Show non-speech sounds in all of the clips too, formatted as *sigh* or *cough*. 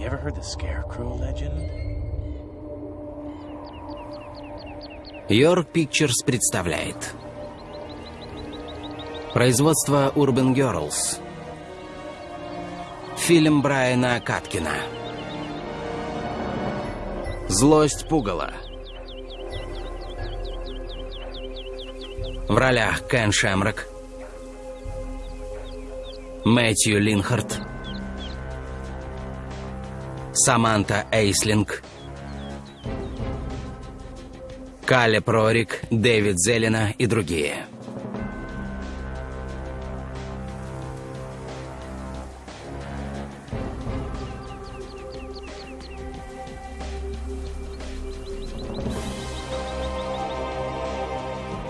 You ever heard the Scarecrow legend? York Pictures представляет. Производство Urban Girls. Фильм Брайана Каткина. Злость пугала. В ролях Кен Шемрак Мэтью Линхарт Саманта Эйслинг Кале Прорик, Дэвид Зелена и другие.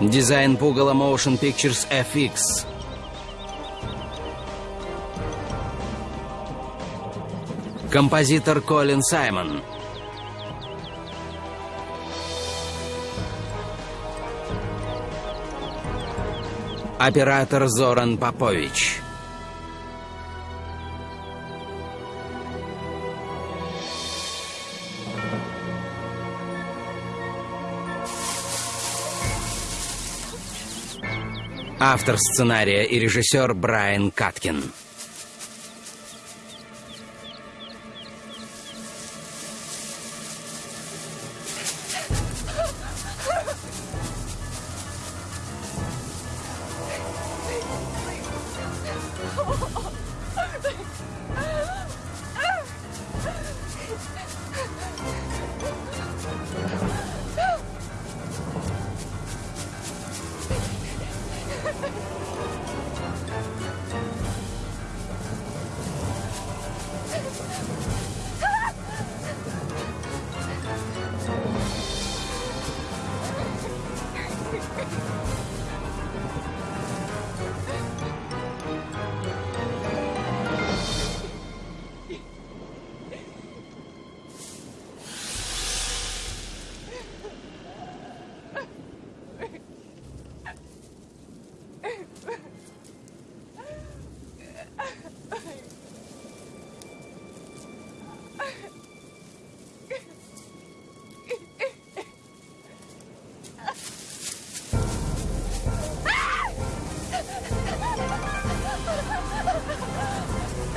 Дизайн пугала Motion Pictures FX. Композитор Колин Саймон. Оператор Зоран Попович. Автор сценария и режиссер Брайан Каткин.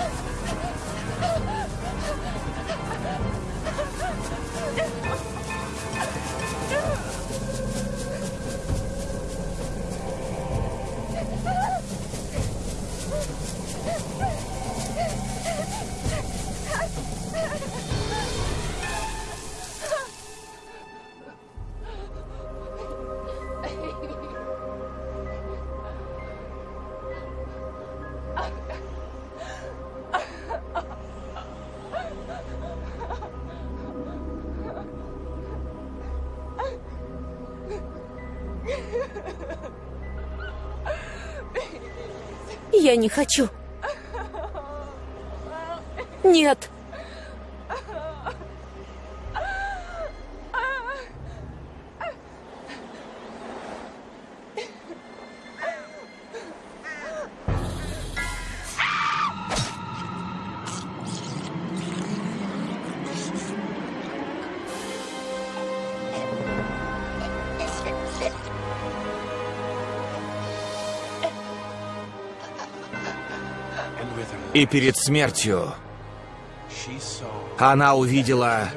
Let's go. Я не хочу. Нет. И перед смертью она увидела,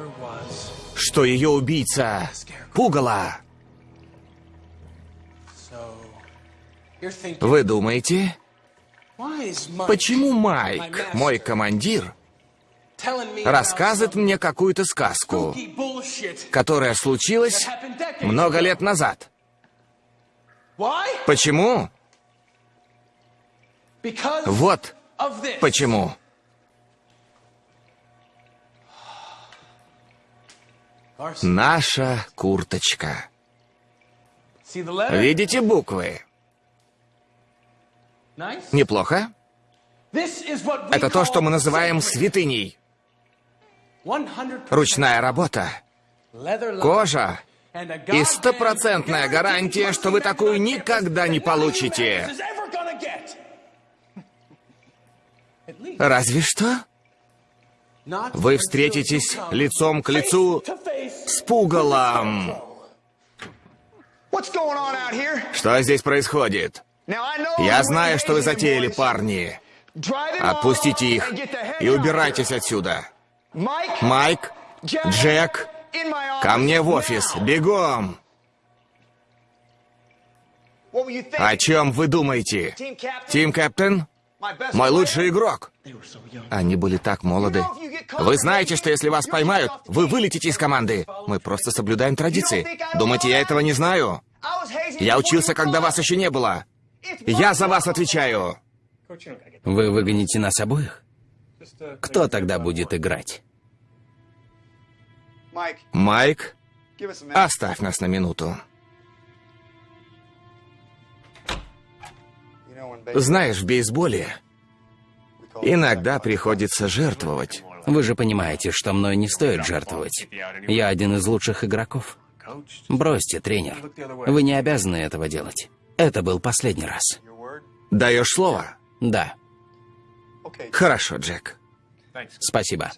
что ее убийца — пугало. Thinking, Вы думаете, почему Майк, мой командир, рассказывает мне какую-то сказку, которая случилась много лет назад? Почему? Вот. Почему. Наша курточка. Видите буквы? Неплохо? Это то, что мы называем святыней. 100% Ручная работа, кожа и стопроцентная гарантия, что вы такую никогда не получите. Разве что Вы встретитесь лицом к лицу с пугалом. Что здесь происходит? Я знаю, что вы затеяли, парни. Отпустите их и убирайтесь отсюда. Майк, Джек, ко мне в офис, бегом! О чем вы думаете? Тим Кэптен? Мой лучший игрок. Они были так молоды. Вы знаете, что если вас поймают, вы вылетите из команды. Мы просто соблюдаем традиции. Думаете, я этого не знаю? Я учился, когда вас еще не было. Я за вас отвечаю. Вы выгоните нас обоих? Кто тогда будет играть? Майк, оставь нас на минуту. Знаешь, в бейсболе иногда приходится жертвовать. Вы же понимаете, что мной не стоит жертвовать. Я один из лучших игроков. Бросьте, тренер. Вы не обязаны этого делать. Это был последний раз. Даешь слово? Да, Хорошо, Джек. спасибо.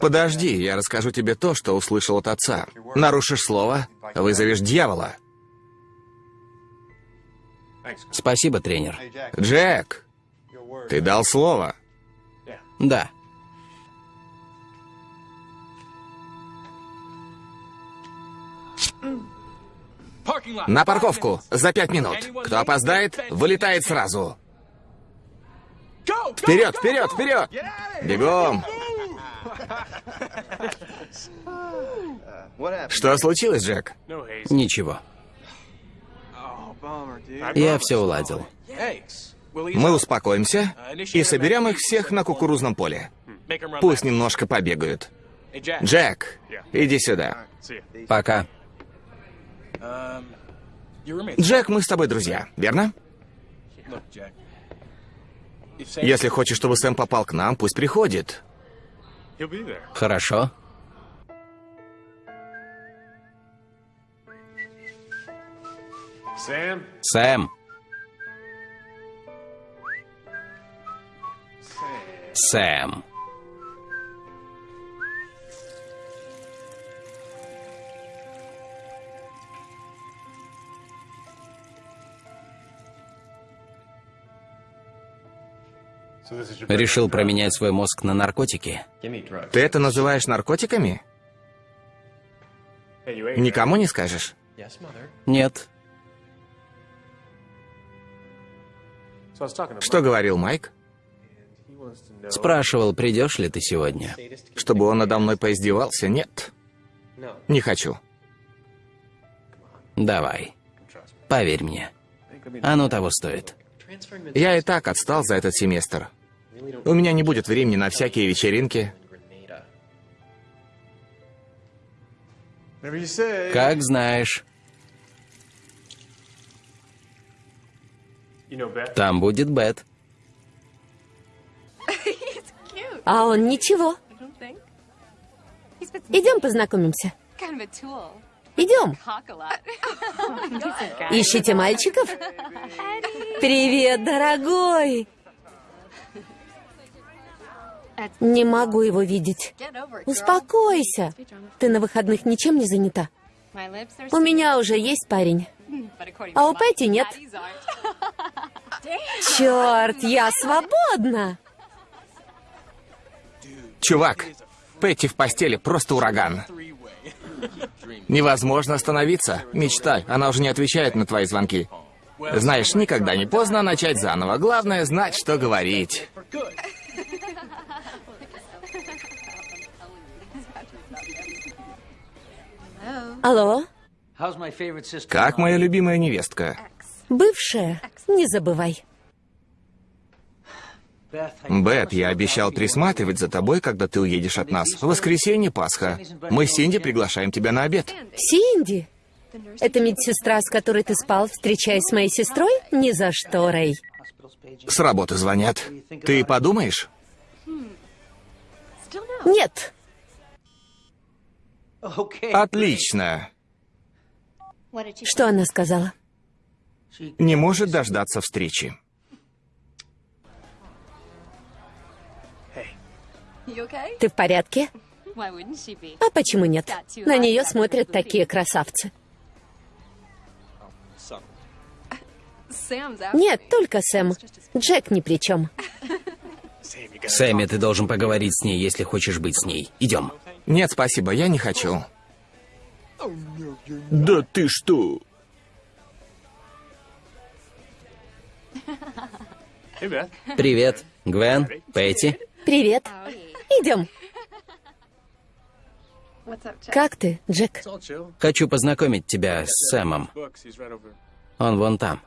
Подожди, я расскажу тебе то, что услышал от отца. Нарушишь слово, вызовешь дьявола. Спасибо, тренер. Джек, ты дал слово. Да. На парковку за пять минут. Кто опоздает, вылетает сразу. Вперед, вперед, вперед! Бегом! *laughs* Что случилось, Джек? Ничего. Я все уладил. Мы успокоимся и соберем их всех на кукурузном поле. Пусть немножко побегают. Джек, иди сюда. Пока. Джек, мы с тобой друзья, верно? Если хочешь, чтобы Сэм попал к нам, пусть приходит. Хорошо. Sam, Сэм. Сэм. Решил променять свой мозг на наркотики? Ты это называешь наркотиками? Никому не скажешь? Нет. Что говорил Майк? Спрашивал, придешь ли ты сегодня. Чтобы он надо мной поиздевался? Нет. Не хочу. Давай. Поверь мне. Оно того стоит. Я и так отстал за этот семестр. У меня не будет времени на всякие вечеринки. Как знаешь. Там будет Бет. А он ничего. Идем познакомимся. Идем. Lot. *laughs* Ищите мальчиков? Привет, дорогой. Не могу его видеть. Успокойся. Ты на выходных ничем не занята? У меня уже есть парень. А у Пэти нет. Черт, я свободна. Чувак, Петти в постели просто ураган. Невозможно остановиться. Мечтай, она уже не отвечает на твои звонки. Знаешь, никогда не поздно начать заново. Главное знать, что говорить. Алло, Как моя любимая невестка? бывшая, не забывай. Бет, я обещал присматривать за тобой, когда ты уедешь от нас. В воскресенье Пасха. Мы с Синди приглашаем тебя на обед. Синди? Это медсестра, с которой ты спал, встречаясь с моей сестрой? Ни за что, Рэй. С работы звонят. Ты подумаешь? Нет. Отлично. Что она сказала? Не может дождаться встречи. Ты в порядке? А почему нет? На нее смотрят такие красавцы. Нет, только Сэм. Джек ни при чем. Сэмми, ты должен поговорить с ней, если хочешь быть с ней. Идем. Нет, спасибо, я не хочу. Да ты что? Привет, Гвен, Пэтти. Привет. Идем. Как ты, Джек? Хочу познакомить тебя с Сэмом. Он вон там.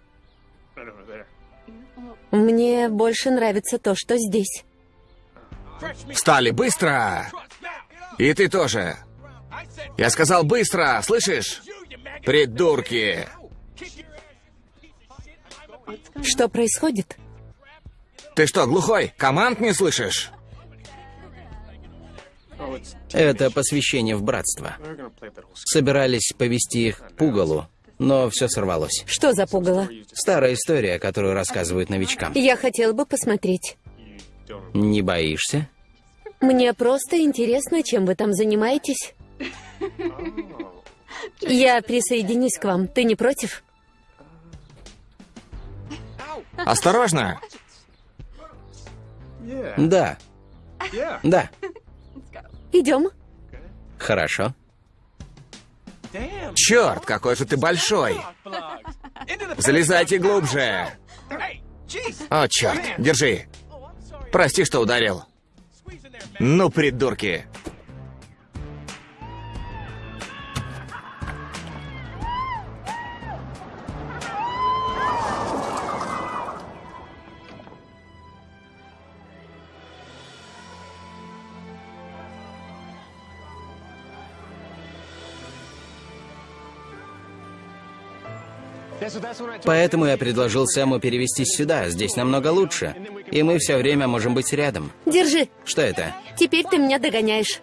Мне больше нравится то, что здесь. Встали, быстро! И ты тоже. Я сказал быстро, слышишь? Придурки! Что происходит? Ты что, глухой? Команд не слышишь? Это посвящение в братство. Собирались повести их к пугалу, но все сорвалось. Что за пугало? Старая история, которую рассказывают новичкам. Я хотел бы посмотреть. Не боишься? Мне просто интересно, чем вы там занимаетесь. Я присоединюсь к вам. Ты не против? Осторожно! Да. Да. Идем. Хорошо. Черт, какой же ты большой! Залезайте глубже! О, черт, держи. Прости, что ударил. Ну, придурки. Поэтому я предложил Сэму перевестись сюда. Здесь намного лучше. И мы все время можем быть рядом. Держи. Что это? Теперь ты меня догоняешь.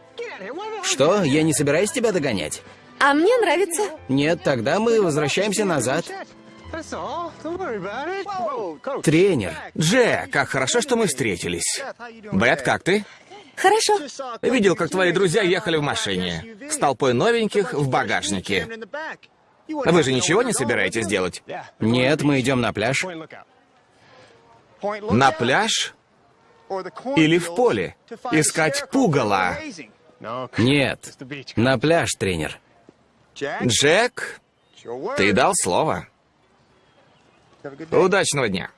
Что? Я не собираюсь тебя догонять. А мне нравится. Нет, тогда мы возвращаемся назад. Тренер. Джек, как хорошо, что мы встретились. Бет, как ты? Хорошо. Видел, как твои друзья ехали в машине. С толпой новеньких в багажнике. Вы же ничего не собираетесь делать? Нет, мы идем на пляж. На пляж? Или в поле? Искать пугало? Нет. На пляж, тренер. Джек, ты дал слово. Удачного дня.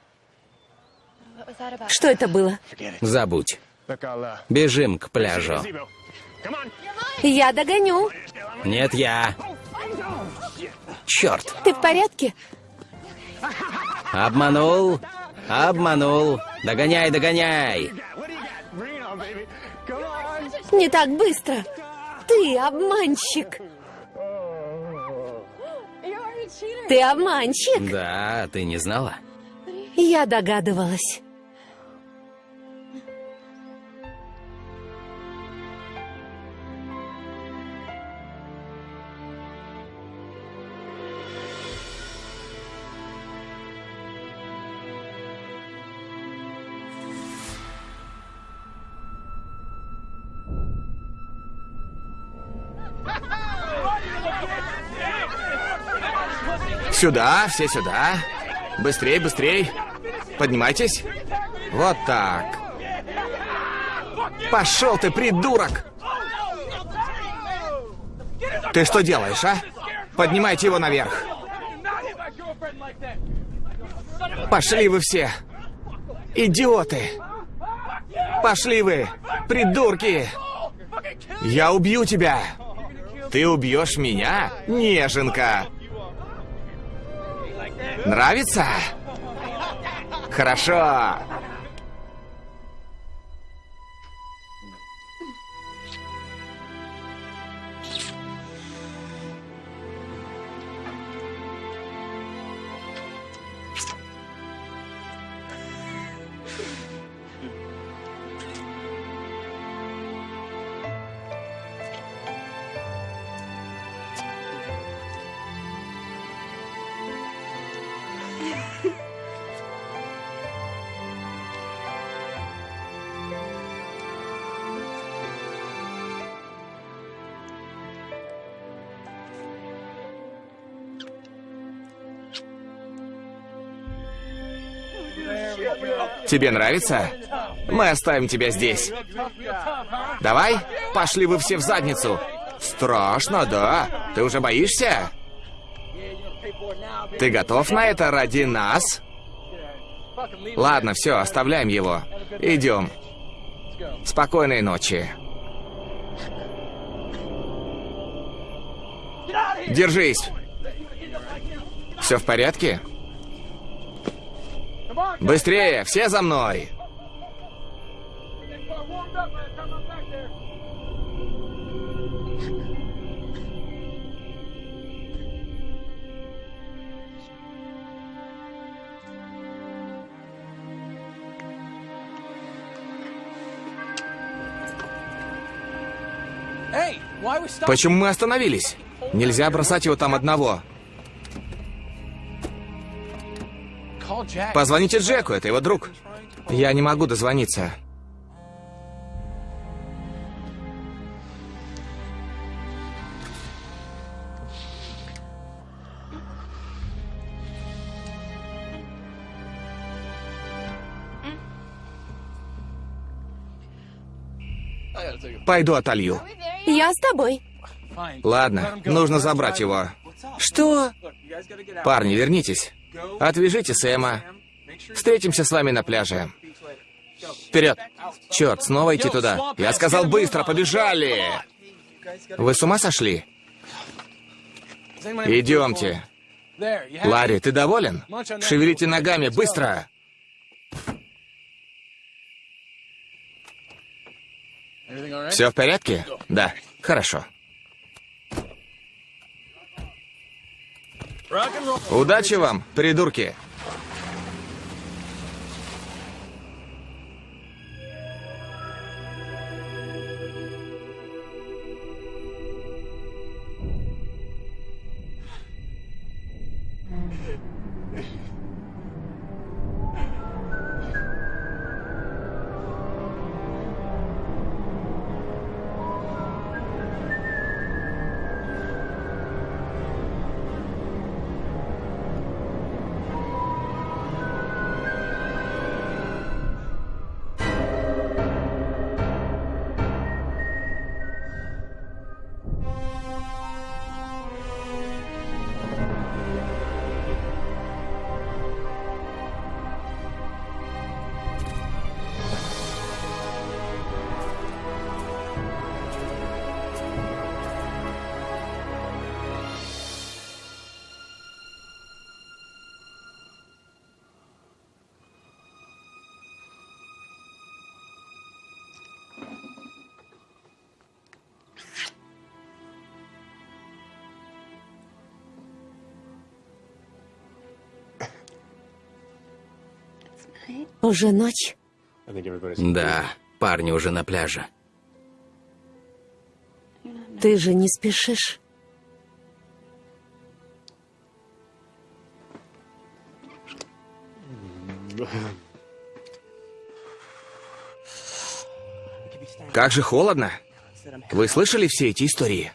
Что это было? Забудь. Бежим к пляжу. Я догоню. Нет, я. Черт. Ты в порядке? Обманул. Обманул. Догоняй, догоняй. Не так быстро. Ты обманщик. Ты обманщик. Да, ты не знала? Я догадывалась. Сюда, все сюда. Быстрей, быстрей. Поднимайтесь. Вот так. Пошел ты, придурок! Ты что делаешь, а? Поднимайте его наверх. Пошли вы все. Идиоты. Пошли вы, придурки. Я убью тебя. Ты убьешь меня, неженка. Нравится? Хорошо. Тебе нравится? Мы оставим тебя здесь. Давай, пошли вы все в задницу. Страшно, да? Ты уже боишься? Ты готов на это ради нас? Ладно, все, оставляем его. Идем. Спокойной ночи. Держись. Все в порядке? Быстрее, все за мной. Почему мы остановились? Нельзя бросать его там одного. Позвоните Джеку, это его друг. Я не могу дозвониться. Пойду отолью. Я с тобой. Ладно, нужно забрать его. Что? Парни, вернитесь. Отвяжите Сэма. Встретимся с вами на пляже. Вперед! Черт, снова идти туда. Я сказал быстро, побежали! Вы с ума сошли? Идемте. Ларри, ты доволен? Шевелите ногами, быстро! Все в порядке? Да. Хорошо. Удачи вам, придурки! Уже ночь. Да, парни уже на пляже. Ты же не спешишь. Как же холодно. Вы слышали все эти истории?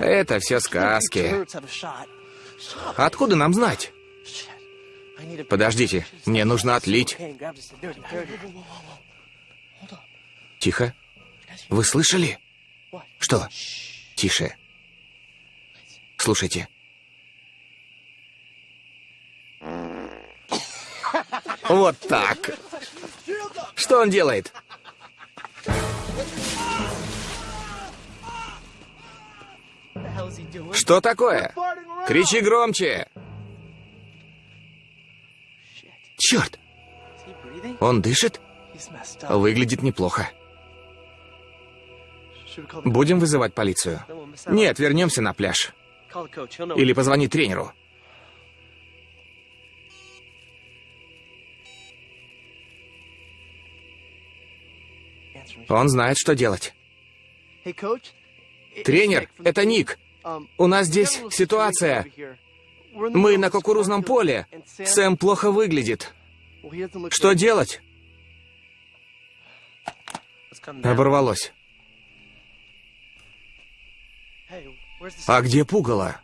Это все сказки. Откуда нам знать? Подождите, мне нужно отлить. Тихо. Вы слышали? Что? Тише. Слушайте. Вот так. Что он делает? Что такое? Кричи громче. Черт! Он дышит? Выглядит неплохо. Будем вызывать полицию? Нет, вернемся на пляж. Или позвони тренеру. Он знает, что делать. Тренер, это Ник. У нас здесь ситуация. Мы на кукурузном поле. Сэм плохо выглядит. Что делать? Оборвалось. А где пугало?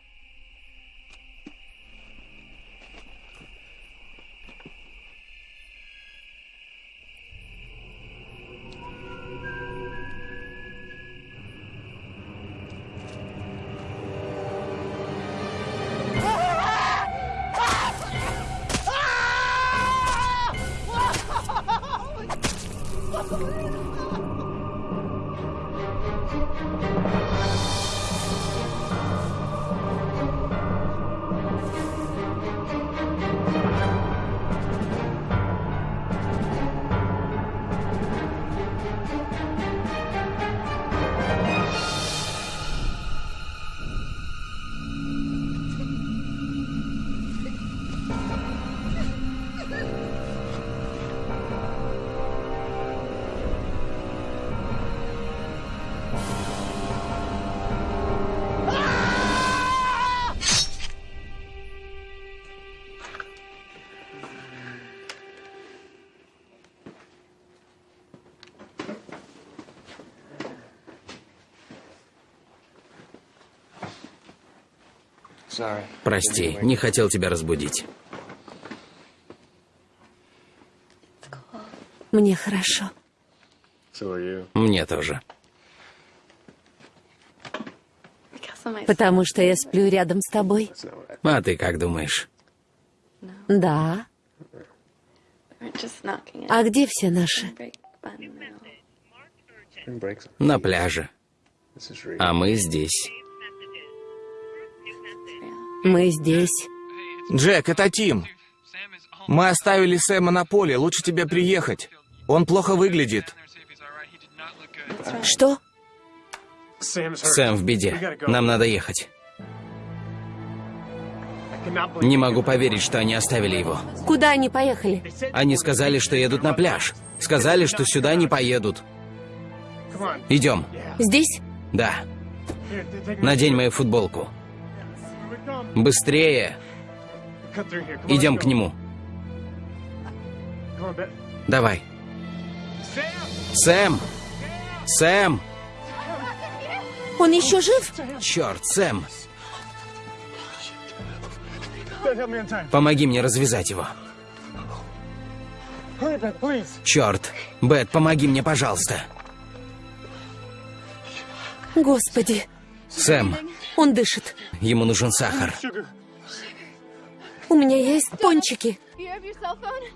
Прости, не хотел тебя разбудить. Мне хорошо. Мне тоже. Потому что я сплю рядом с тобой. А ты как думаешь? Да. А где все наши? На пляже. А мы здесь. Мы здесь. Джек, это Тим. Мы оставили Сэма на поле, лучше тебе приехать. Он плохо выглядит. Что? Сэм в беде. Нам надо ехать. Не могу поверить, что они оставили его. Куда они поехали? Они сказали, что едут на пляж. Сказали, что сюда не поедут. Идем. Здесь? Да. Надень мою футболку. Быстрее. Идем к нему. Давай. Сэм! Сэм! Он еще жив? Черт, Сэм! Помоги мне развязать его. Черт! Бет, помоги мне, пожалуйста. Господи, Сэм, он дышит. ему нужен сахар. У меня есть пончики.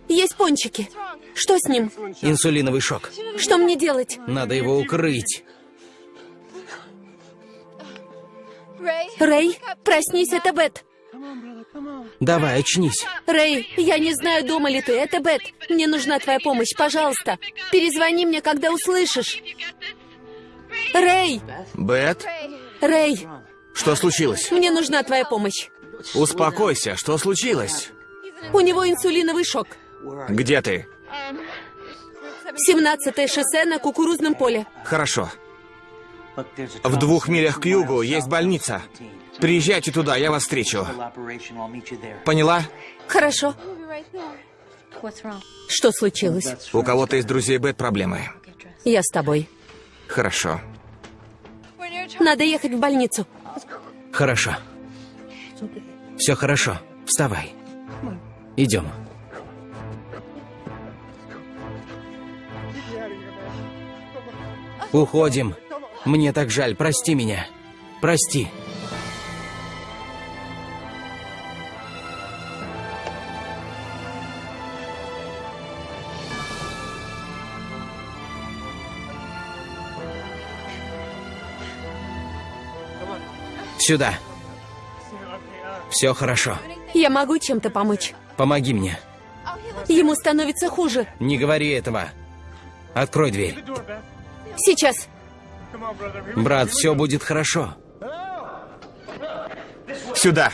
Есть пончики. Что с ним? Инсулиновый шок. Что мне делать? Надо его укрыть. Рэй, проснись, это Бет. Давай, очнись. Рэй, я не знаю, дома ли ты. Это Бет. Мне нужна твоя помощь, пожалуйста. Перезвони мне, когда услышишь. Рэй, Бет, Рэй, что случилось? мне нужна твоя помощь. Успокойся, что случилось? У него инсулиновый шок. Где ты? 17 шоссе на кукурузном поле. Хорошо. В двух милях к югу есть больница. Приезжайте туда, я вас встречу. Поняла? Хорошо. Что случилось? У кого-то из друзей Бет проблемы. Я с тобой. Хорошо. Надо ехать в больницу. Хорошо. Все хорошо. Вставай. Идем. Уходим. Мне так жаль. Прости меня. Прости. Сюда. Все хорошо. Я могу чем-то помочь. Помоги мне. Ему становится хуже. Не говори этого. Открой дверь. Сейчас. Брат, все будет хорошо. Сюда.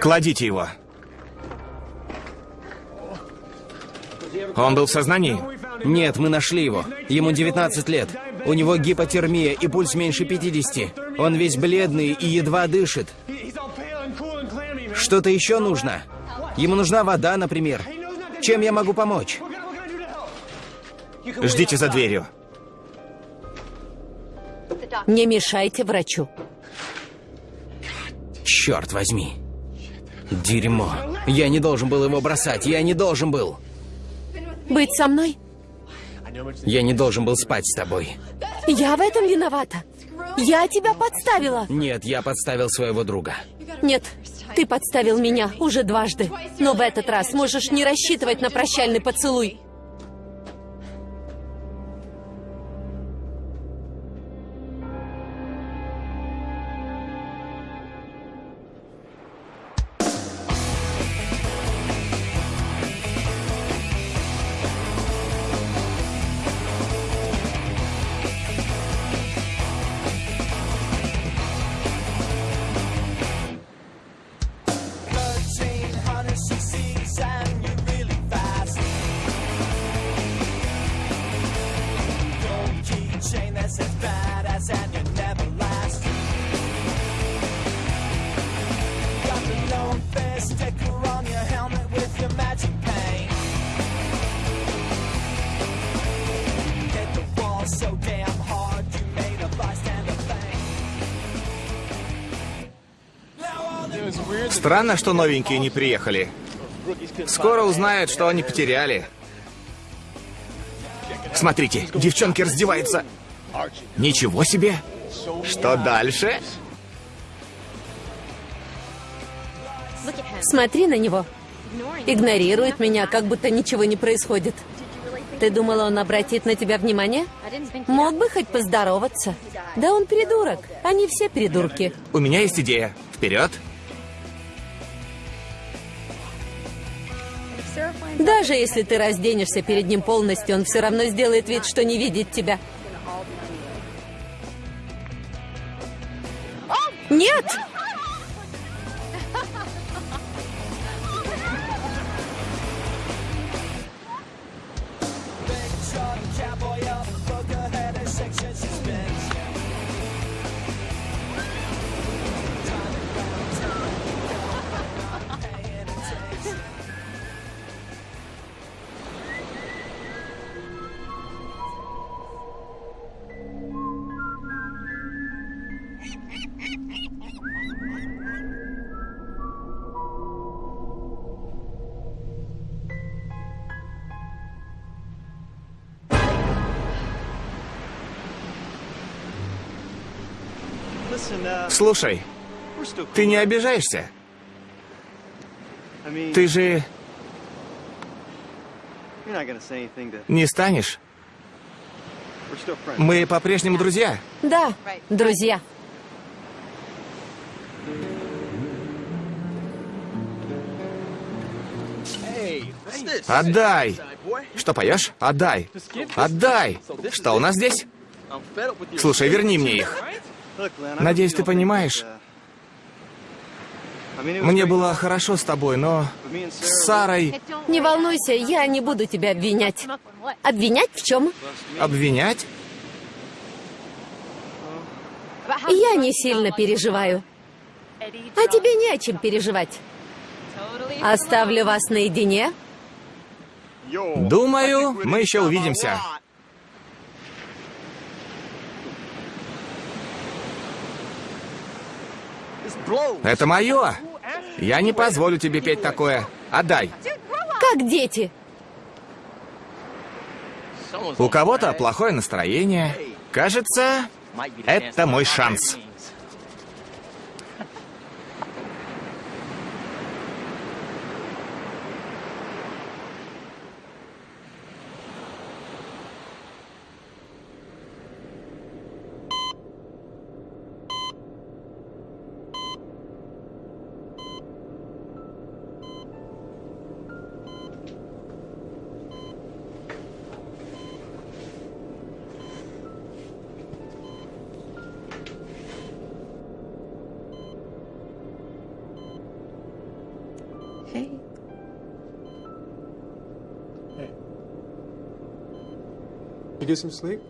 Кладите его. Он был в сознании? Нет, мы нашли его. Ему 19 лет. У него гипотермия и пульс меньше 50. Он весь бледный и едва дышит. Что-то еще нужно? Ему нужна вода, например. Чем я могу помочь? Ждите за дверью. Не мешайте врачу. Черт возьми. Дерьмо. Я не должен был его бросать. Я не должен был. Быть со мной? Я не должен был спать с тобой. Я в этом виновата. Я тебя подставила. Нет, я подставил своего друга. Нет, ты подставил меня уже дважды. Но в этот раз можешь не рассчитывать на прощальный поцелуй. Странно, что новенькие не приехали. Скоро узнают, что они потеряли. Смотрите, девчонки раздеваются. Ничего себе! Что дальше? Смотри на него. Игнорирует меня, как будто ничего не происходит. Ты думала, он обратит на тебя внимание? Мог бы хоть поздороваться. Да он придурок. Они все придурки. У меня есть идея. Вперед! Sarah Даже если ты разденешься перед ним полностью, он все равно сделает вид, что не видит тебя. Нет! Слушай, ты не обижаешься? Ты же не станешь? Мы по-прежнему друзья. Да, друзья. Отдай! Что поешь? Отдай! Отдай! Что у нас здесь? Слушай, верни мне их. Надеюсь, ты понимаешь. Мне было хорошо с тобой, но с Сарой Не волнуйся, я не буду тебя обвинять. Обвинять в чем? обвинять? Я не сильно переживаю. А тебе не о чем переживать. Оставлю вас наедине. Думаю, мы еще увидимся. Это мое. Я не позволю тебе петь такое. Отдай. Как дети. У кого-то плохое настроение. Кажется, это мой шанс.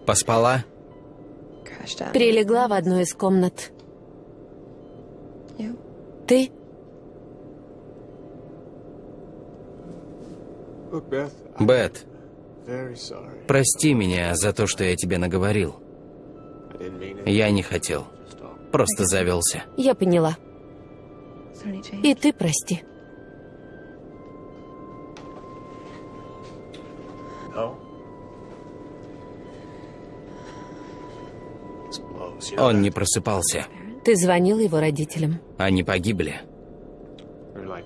Поспала? Прилегла в одну из комнат. Ты? Бет, прости меня за то, что я тебе наговорил. Я не хотел. Просто завелся. Я поняла. И ты прости. Он не просыпался. Ты звонил его родителям. Они погибли,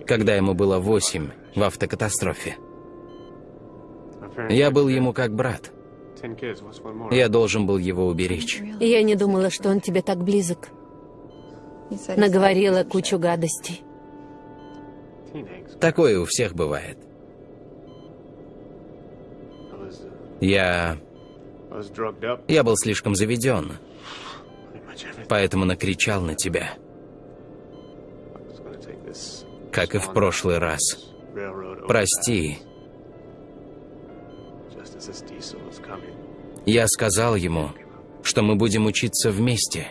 когда ему было восемь в автокатастрофе. Я был ему как брат. Я должен был его уберечь. Я не думала, что он тебе так близок. Наговорила кучу гадостей. Такое у всех бывает. Я... Я был слишком заведен. Поэтому накричал на тебя, как и в прошлый раз. Прости. Я сказал ему, что мы будем учиться вместе.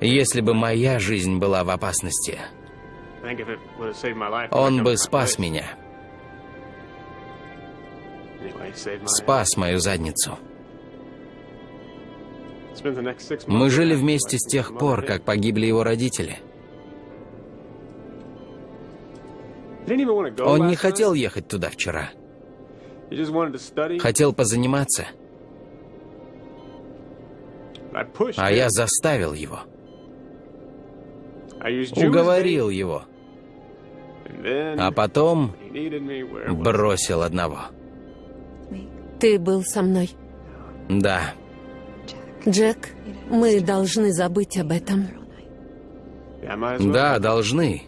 Если бы моя жизнь была в опасности, он бы спас меня, спас мою задницу. Мы жили вместе с тех пор, как погибли его родители. Он не хотел ехать туда вчера. Хотел позаниматься, а я заставил его. Уговорил его. А потом бросил одного. Ты был со мной. Да, Джек, мы должны забыть об этом. Да, должны.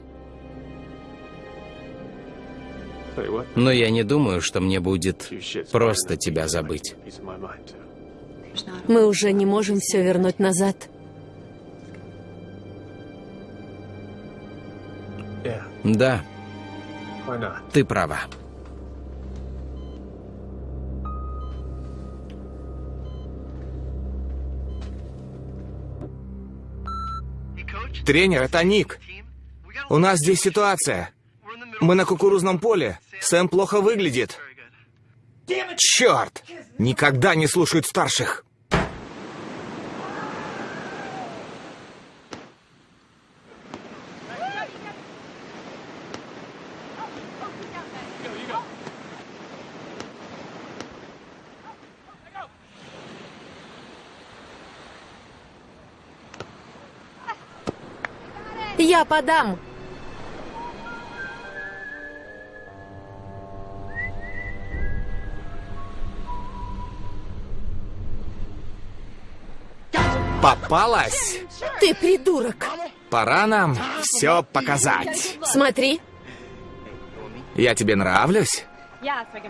Но я не думаю, что мне будет просто тебя забыть. Мы уже не можем все вернуть назад. Да, ты права. Тренер, это Ник. У нас здесь ситуация. Мы на кукурузном поле. Сэм плохо выглядит. Черт! Никогда не слушают старших. Я подам. Попалась. Ты придурок. Пора нам все показать. Смотри, Я тебе нравлюсь?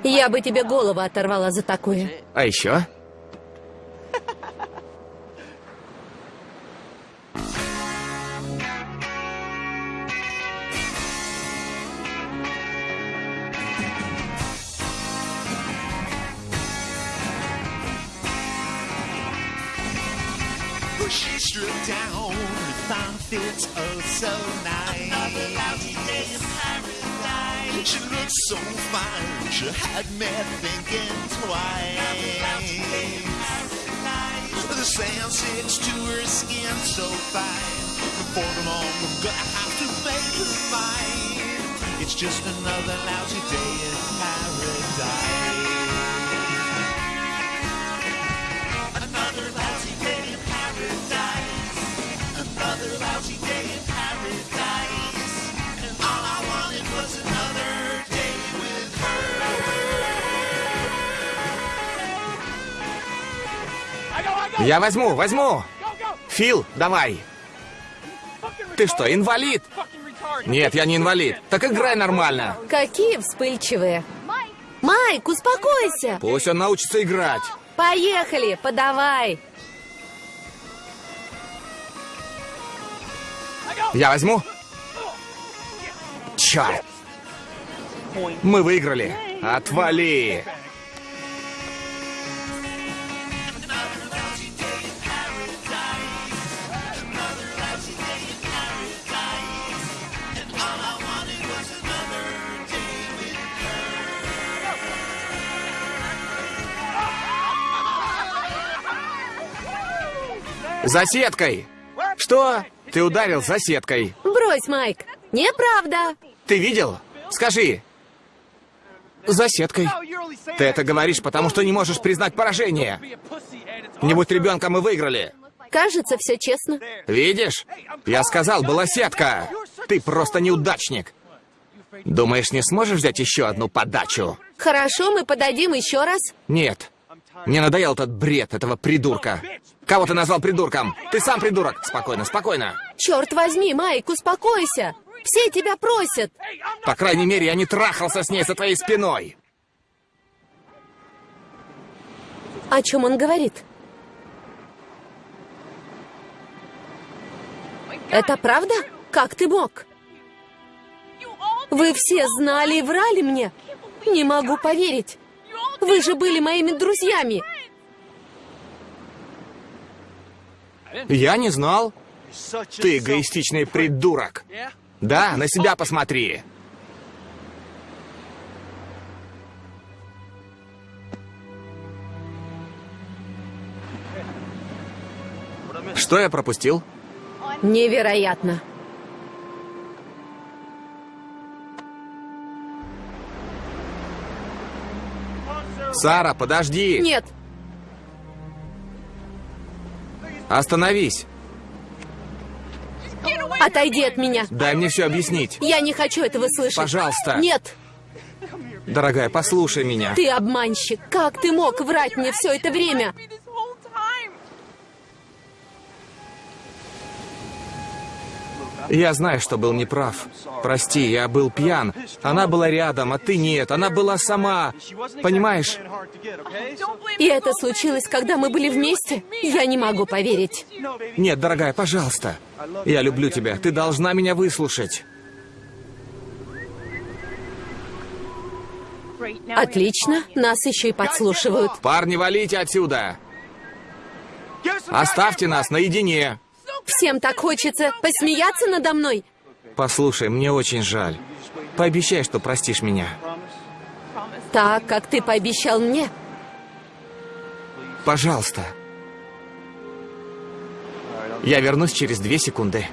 Я бы тебе голову оторвала за такое. А еще? Я возьму, возьму. Фил, давай. Ты что, инвалид? Нет, я не инвалид. Так играй нормально. Какие вспыльчивые. Майк, успокойся. Пусть он научится играть. Поехали, подавай. Я возьму. Черт. Мы выиграли. Отвали. За сеткой. Что? Ты ударил за сеткой. Брось, Майк. Неправда. Ты видел? Скажи. За сеткой. Ты это говоришь, потому что не можешь признать поражение. Не будь ребенком, мы выиграли. Кажется, все честно. Видишь? Я сказал, была сетка. Ты просто неудачник. Думаешь, не сможешь взять еще одну подачу? Хорошо, мы подадим еще раз. Нет. Мне надоел этот бред этого придурка. Кого ты назвал придурком? Ты сам придурок. Спокойно, спокойно. Черт возьми, Майк, успокойся. Все тебя просят. По крайней мере, я не трахался с ней за твоей спиной. О чем он говорит? Это правда? Как ты мог? Вы все знали и врали мне. Не могу поверить. Вы же были моими друзьями. Я не знал. Ты эгоистичный придурок. Да, на себя посмотри. Что я пропустил? Невероятно. Сара, подожди! Нет, Остановись! отойди от меня. Дай мне все объяснить. Я не хочу этого слышать. Пожалуйста. Нет, Дорогая, послушай меня. ты обманщик. Как ты мог врать мне все это время? Я знаю, что был неправ. Прости, я был пьян. Она была рядом, а ты нет. Она была сама. Понимаешь? И это случилось, когда мы были вместе? Я не могу поверить. Нет, дорогая, пожалуйста. Я люблю тебя. Ты должна меня выслушать. Отлично, нас еще и подслушивают. Парни, валите отсюда. Оставьте нас наедине. Всем так хочется посмеяться надо мной. Послушай, мне очень жаль. Пообещай, что простишь меня. Так, как ты пообещал мне. Пожалуйста. Я вернусь через две секунды.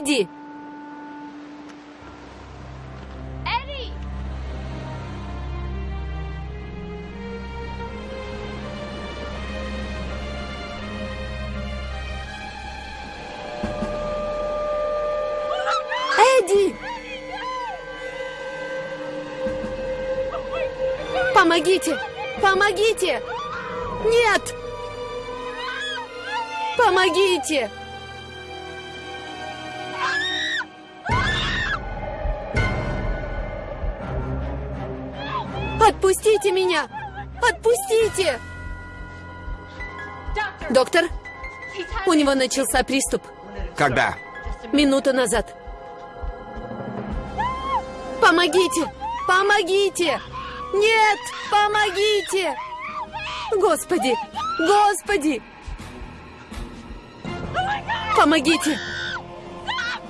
Эдди, Eddie. Эдди! Помогите! Помогите! Нет! Помогите! Отпустите! Доктор, у него начался приступ. Когда? Минуту назад. Помогите! Помогите! Нет! Помогите! Господи! Господи! Помогите!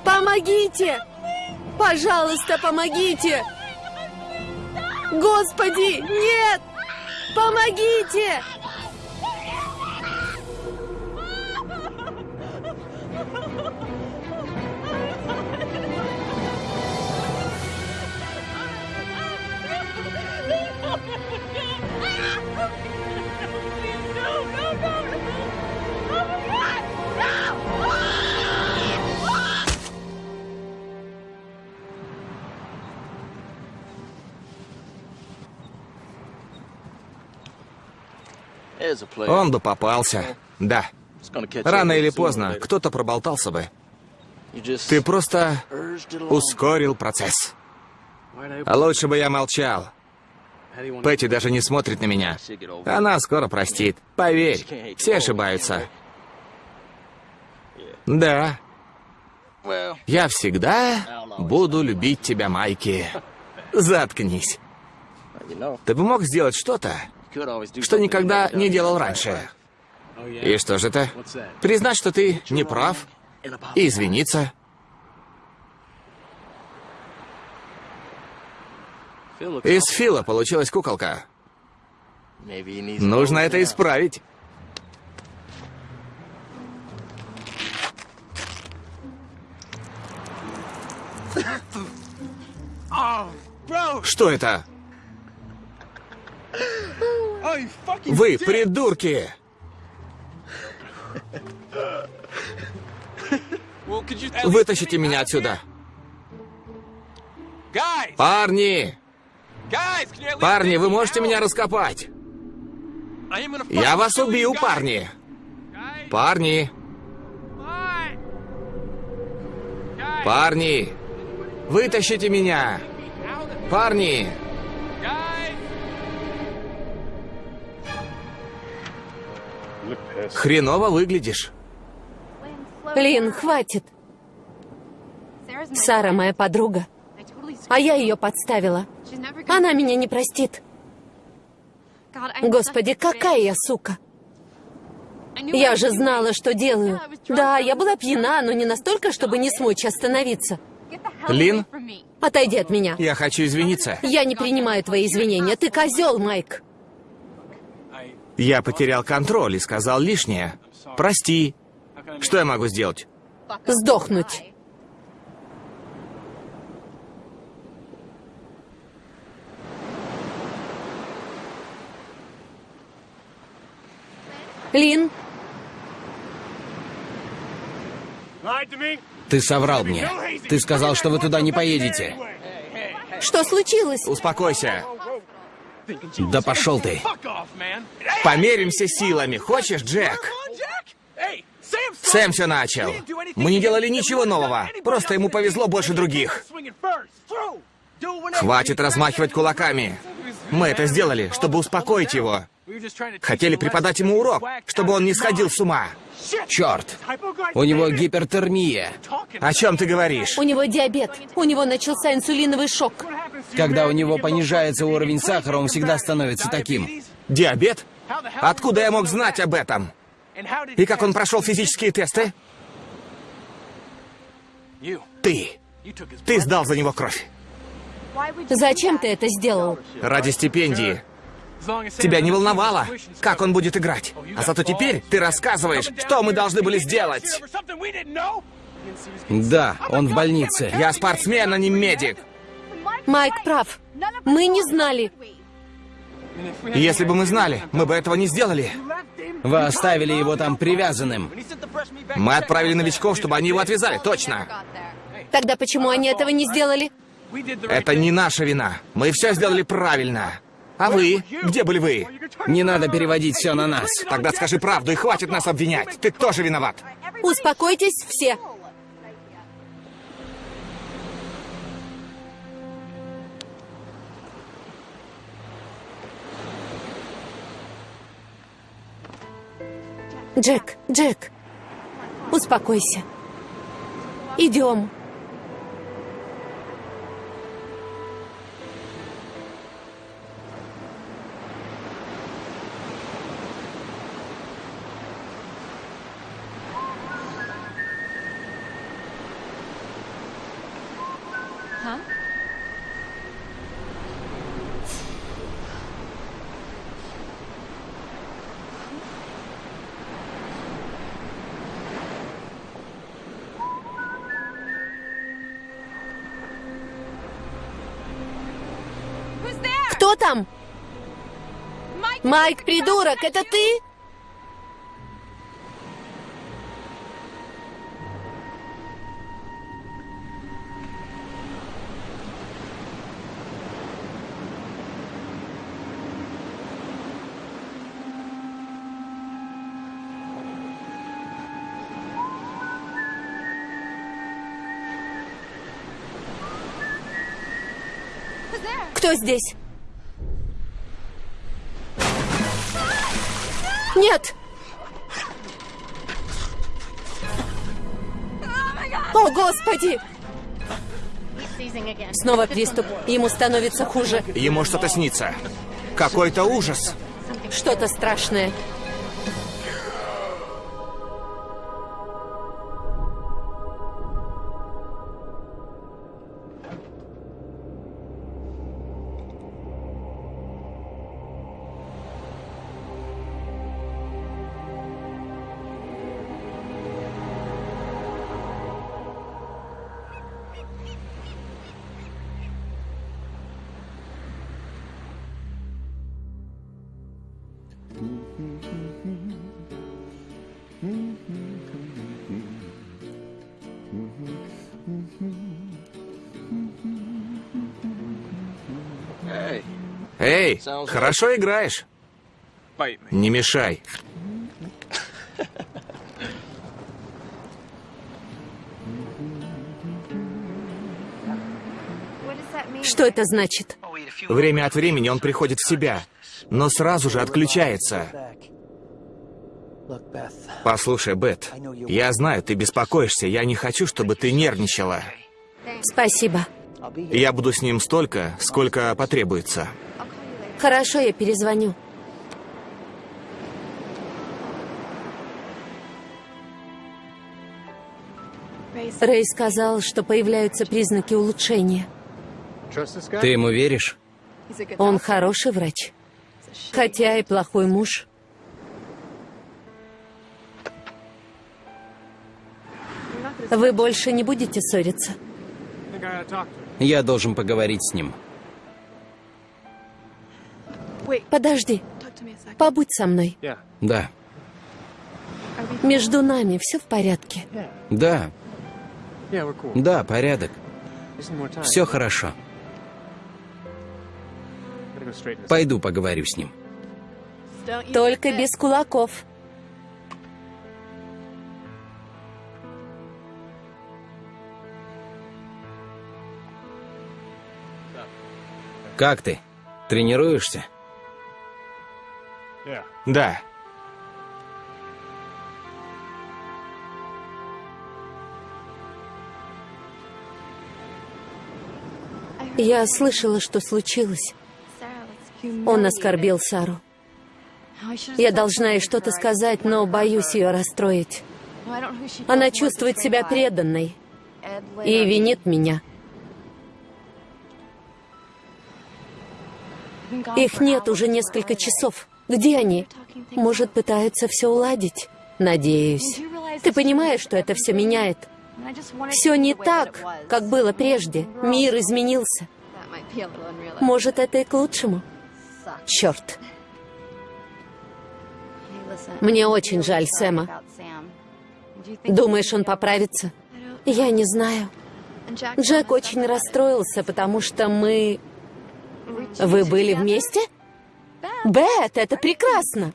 Помогите! Пожалуйста, помогите! Господи! Нет! Помогите! Он бы попался. Да. Рано или поздно кто-то проболтался бы. Ты просто ускорил процесс. А лучше бы я молчал. Пэтти даже не смотрит на меня. Она скоро простит. Поверь, все ошибаются. Да. Я всегда буду любить тебя, Майки. *laughs* Заткнись. Ты бы мог сделать что-то, что никогда не делал раньше. И что же это? Признать, что ты не прав, и извиниться. Из Фила получилась куколка. Нужно это исправить. Что это? Вы придурки! Вытащите меня отсюда. Парни! Парни, вы можете меня раскопать? Я вас убью, парни! Парни! Парни! Вытащите меня! Парни! Хреново выглядишь. Лин, хватит. Сара моя подруга, а я ее подставила. Она меня не простит. Господи, какая я сука. Я же знала, что делаю. Да, я была пьяна, но не настолько, чтобы не смочь остановиться. Лин, Отойди от меня. я хочу извиниться. Я не принимаю твои извинения. Ты козел, Майк. Я потерял контроль и сказал лишнее. Прости. Что я могу сделать? Сдохнуть. Лин? Ты соврал мне. Ты сказал, что вы туда не поедете. что случилось? Успокойся. Да пошел ты. Померимся силами. Хочешь, Джек? Сэм все начал. Мы не делали ничего нового. Просто ему повезло больше других. Хватит размахивать кулаками. Мы это сделали, чтобы успокоить его. Хотели преподать ему урок, чтобы он не сходил с ума. Черт. У него гипертермия. О чем ты говоришь? У него диабет. У него начался инсулиновый шок. Когда у него понижается уровень сахара, он всегда становится таким. Диабет? Откуда я мог знать об этом? И как он прошел физические тесты? Ты. Ты сдал за него кровь. Зачем ты это сделал? Ради стипендии. Тебя не волновало, как он будет играть. А зато теперь ты рассказываешь, что мы должны были сделать. Да, он в больнице. Я спортсмен, а не медик. Майк прав. Мы не знали. Если бы мы знали, мы бы этого не сделали. Вы оставили его там привязанным. Мы отправили новичков, чтобы они его отвязали, точно. Тогда почему они этого не сделали? Это не наша вина. Мы все сделали правильно. А вы? Где были вы? Не надо переводить все на нас. Тогда скажи правду и хватит нас обвинять. Ты тоже виноват. Успокойтесь все. Джек, Джек, успокойся. Идем. Кто там? Майк, придурок, это ты? Кто здесь? Нет! О, Господи! Снова приступ. Ему становится хуже. Ему что-то снится. Какой-то ужас. Что-то страшное. Эй, хорошо играешь. Не мешай. Что это значит? Время от времени он приходит в себя, но сразу же отключается. Послушай, Бет, я знаю, ты беспокоишься, я не хочу, чтобы ты нервничала. Спасибо. Я буду с ним столько, сколько потребуется. Хорошо, я перезвоню. Рэй сказал, что появляются признаки улучшения. Ты ему веришь? Он хороший врач. Хотя и плохой муж. Вы больше не будете ссориться? Я должен поговорить с ним. Подожди. Побудь со мной. Да, Между нами все в порядке. да, да, порядок. Все хорошо. Пойду поговорю с ним. Только без кулаков. Как ты? Тренируешься? Да. Я слышала, что случилось. Он оскорбил Сару. Я должна ей что-то сказать, но боюсь ее расстроить. Она чувствует себя преданной и винит меня. Их нет уже несколько часов. Где они? Может, пытаются все уладить? Надеюсь. Ты понимаешь, что это все меняет? Все не так, как было прежде. Мир изменился. Может, это и к лучшему? Черт. Мне очень жаль Сэма. Думаешь, он поправится? Я не знаю. Джек очень расстроился, потому что мы... Вы были вместе? Бет, это прекрасно.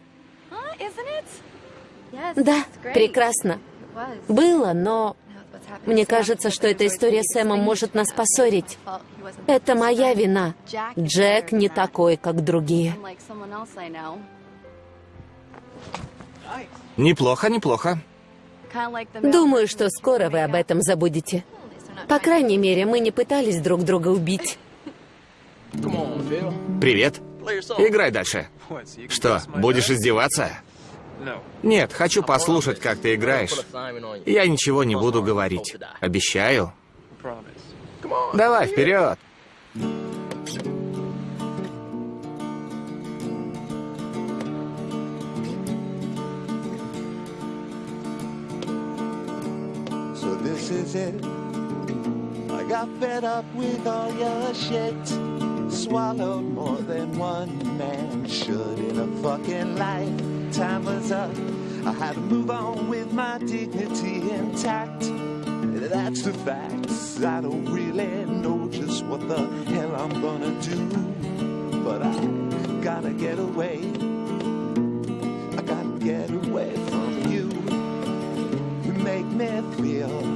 Да, прекрасно. Было, но мне кажется, что эта история с Сэмом может нас поссорить. Это моя вина. Джек не такой, как другие. Неплохо, неплохо. Думаю, что скоро вы об этом забудете. По крайней мере, мы не пытались друг друга убить. Привет. Играй дальше. Что, будешь издеваться? Нет, хочу послушать, как ты играешь. Я ничего не буду говорить. Обещаю. Давай, вперед. This is it. I got fed up with all your shit. Swallowed more than one man should in a fucking life. Time was up. I had to move on with my dignity intact. That's the facts. I don't really know just what the hell I'm gonna do. But I gotta get away. I gotta get away from you. You make me feel.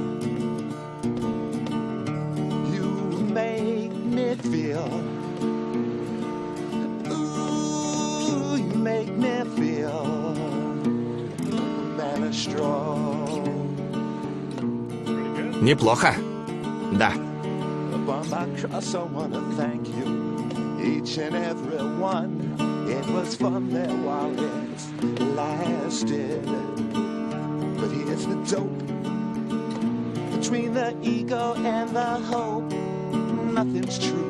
It lasted. But here's the dope between the ego and the hope. Nothing's true.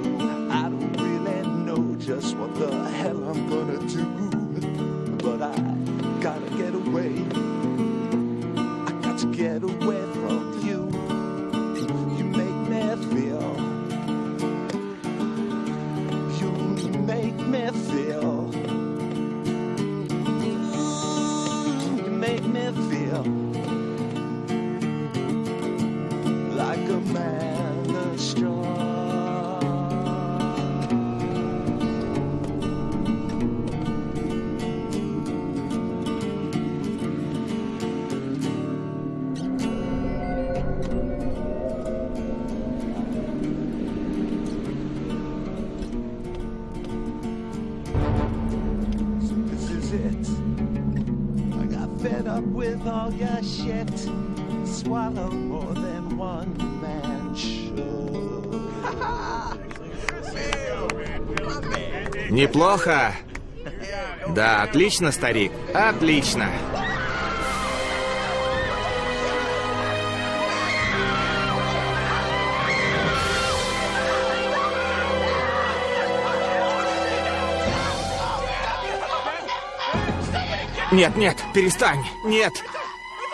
Неплохо. Да, отлично, старик. Отлично. Нет, нет, перестань. Нет.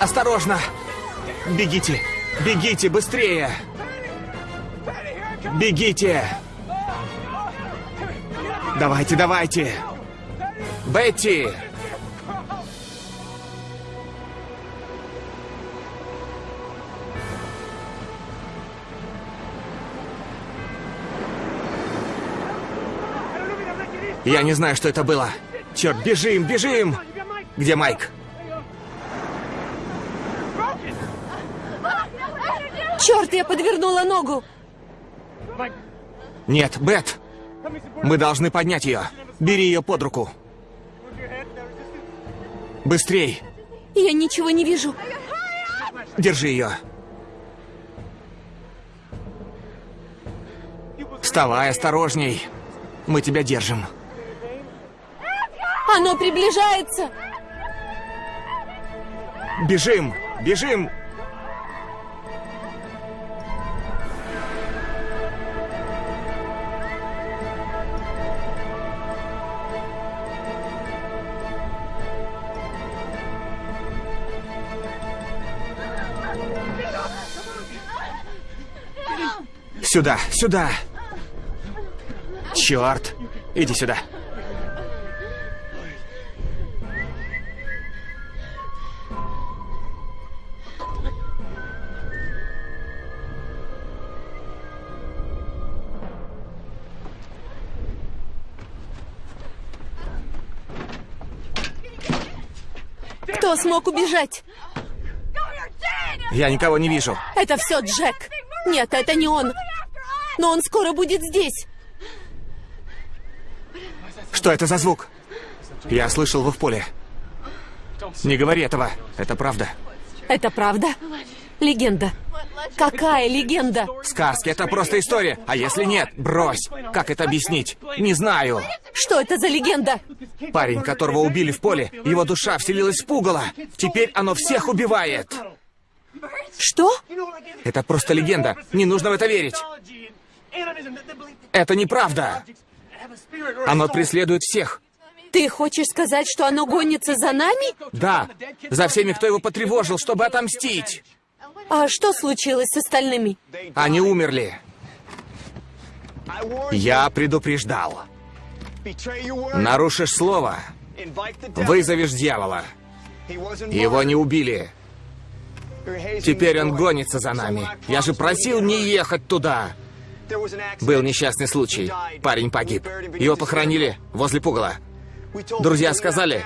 Осторожно. Бегите. Бегите быстрее. Бегите. Давайте, давайте. Бетти. Я не знаю, что это было. Черт, бежим, бежим! Где Майк? Черт, я подвернула ногу! Нет, Бет. Мы должны поднять ее. Бери ее под руку. Быстрей. Я ничего не вижу. Держи ее. Вставай осторожней. Мы тебя держим. Оно приближается! Бежим! Бежим! Сюда, сюда! Черт! Иди сюда. Кто смог убежать? Я никого не вижу. Это все Джек. Нет, это не он. Но он скоро будет здесь. Что это за звук? Я слышал его в поле. Не говори этого. Это правда. Это правда? Легенда. Какая легенда? Сказки — это просто история. А если нет, брось. Как это объяснить? Не знаю. Что это за легенда? Парень, которого убили в поле, его душа вселилась в пугало. Теперь оно всех убивает. Что? Это просто легенда. Не нужно в это верить. Это неправда. Оно преследует всех. Ты хочешь сказать, что оно гонится за нами? Да, за всеми, кто его потревожил, чтобы отомстить. А что случилось с остальными? Они умерли. Я предупреждал. Нарушишь слово, вызовешь дьявола. Его не убили. Теперь он гонится за нами. Я же просил не ехать туда. Был несчастный случай. Парень погиб. Его похоронили возле пугала. Друзья сказали,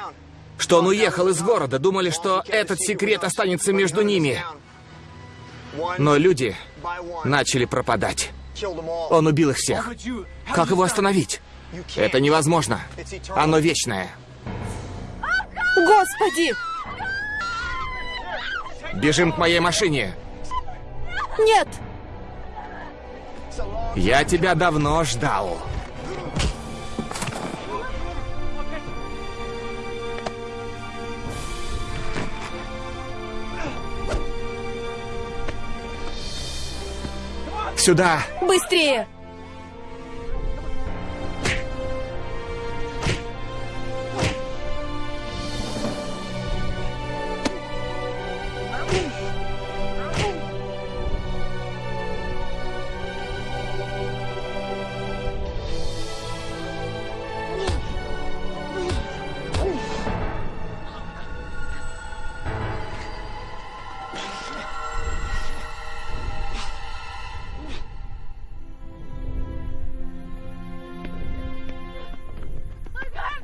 что он уехал из города, думали, что этот секрет останется между ними. Но люди начали пропадать. Он убил их всех. Как его остановить? Это невозможно. Оно вечное. Господи! Бежим к моей машине. Нет! Я тебя давно ждал. Сюда! Быстрее!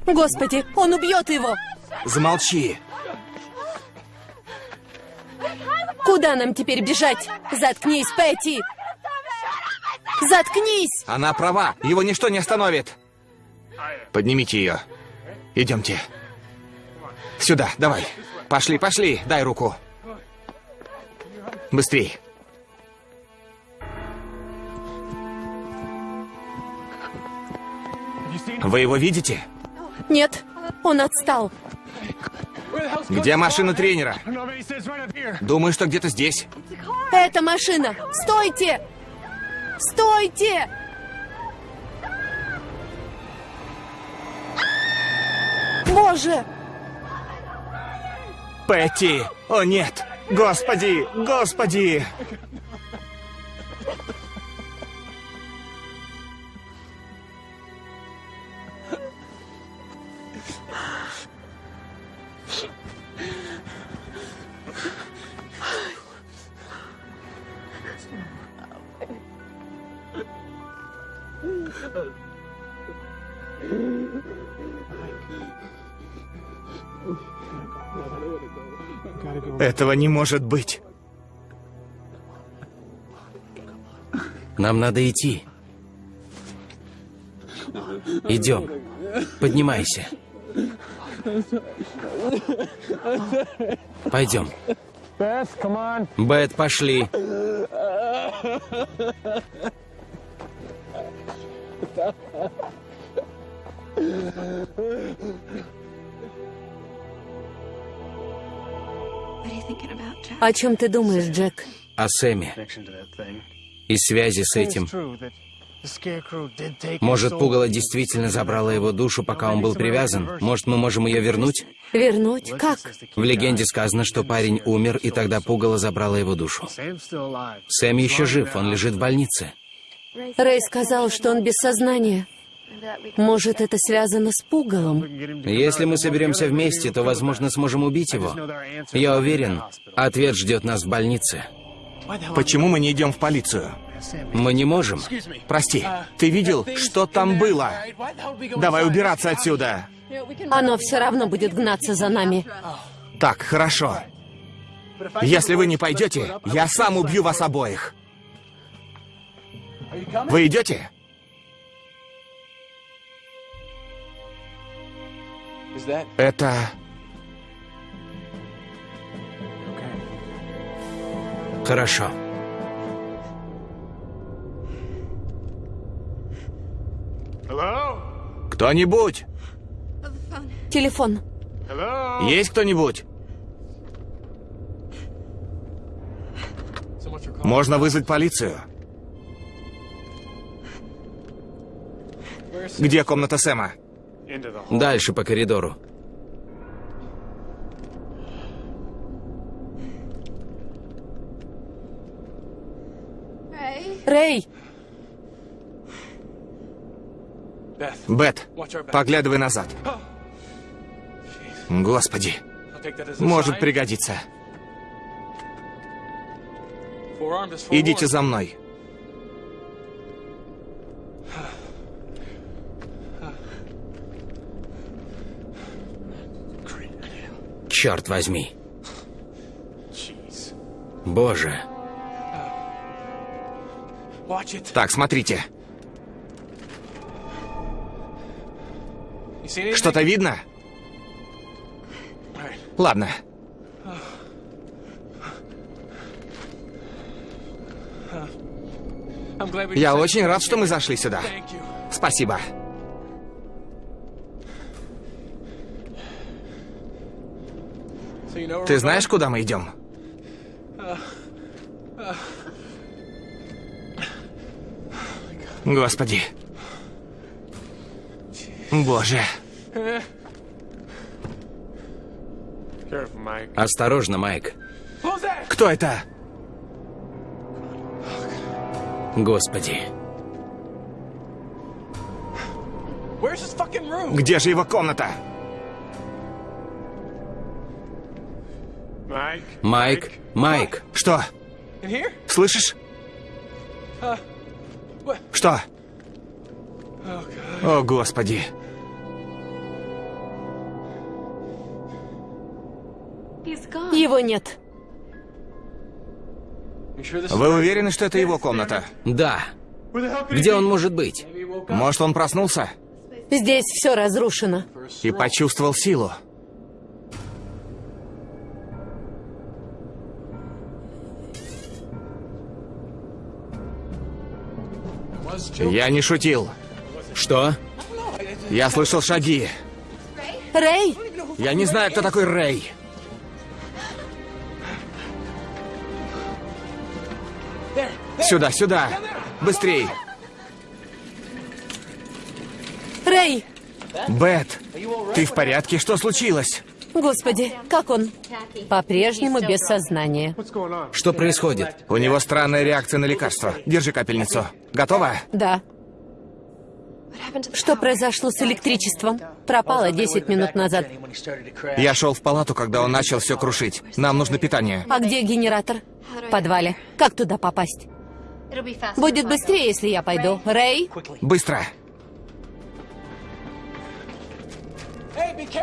Господи, он убьет его! Замолчи! Куда нам теперь бежать? Заткнись, Пэти! Заткнись! Она права, его ничто не остановит. Поднимите ее. Идемте. Сюда, давай. Пошли, пошли, дай руку. Быстрей. Вы его видите? Нет, он отстал. Где машина тренера? Думаю, что где-то здесь. Это машина! Стойте! Стойте! Боже! Петти! О нет! Господи! Господи! Этого не может быть. Нам надо идти. Идем. Поднимайся. Пойдем. Бет, пошли. О чем ты думаешь, Джек? О Сэме. И связи с этим. Может, пугало действительно забрало его душу, пока он был привязан? Может, мы можем ее вернуть? Вернуть? Как? В легенде сказано, что парень умер, и тогда пугало забрало его душу. Сэм еще жив, он лежит в больнице. Рэй сказал, что он без сознания. Может, это связано с пугалом? Если мы соберемся вместе, то, возможно, сможем убить его. Я уверен, ответ ждет нас в больнице. Почему мы не идем в полицию? Мы не можем. Прости, ты видел, что там было? Давай убираться отсюда. Оно все равно будет гнаться за нами. Так, хорошо. Если вы не пойдете, я сам убью вас обоих. Вы идете? Это... Хорошо. Кто-нибудь? Телефон. Есть кто-нибудь? Можно вызвать полицию. Где комната Сэма? Дальше по коридору. Рэй! Бет, поглядывай назад. Господи, может пригодиться. Идите за мной. Черт возьми. Боже. Так, смотрите. Что-то видно? Ладно. Я очень рад, что мы зашли сюда. Спасибо. Ты знаешь, куда мы идем? Господи. Боже. Осторожно, Майк. Кто это? Господи. Где же его комната? Майк, Майк. Что? Слышишь? Что? О, Господи. Его нет. Вы уверены, что это его комната? Да. Где он может быть? Может, он проснулся Здесь все разрушено. и почувствовал силу? Я не шутил. Что? Я слышал шаги. Рэй! Я не знаю, кто такой Рэй. Сюда, сюда. Быстрей. Рэй! Бет, ты в порядке? Что случилось? Господи, как он? По-прежнему без сознания. Что происходит? У него странная реакция на лекарство. Держи капельницу. Готова? Да. Что произошло с электричеством? Пропало 10 минут назад. Я шел в палату, когда он начал все крушить. Нам нужно питание. А где генератор? В подвале. Как туда попасть? Будет быстрее, если я пойду. Рэй? Быстро.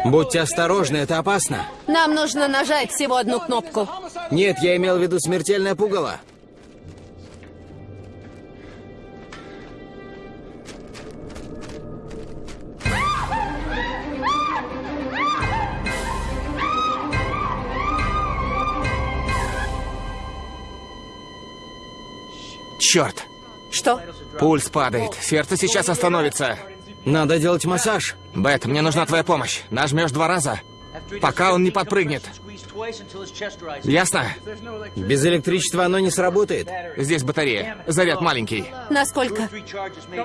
Будьте осторожны, это опасно. Нам нужно нажать всего одну кнопку. Нет, я имел в виду смертельное пугало. Черт. Что? Пульс падает. Сердце сейчас остановится. Надо делать массаж. Бет, мне нужна твоя помощь. Нажмешь два раза, пока он не подпрыгнет. Ясно? Без электричества оно не сработает. Здесь батарея. Заряд маленький. Насколько?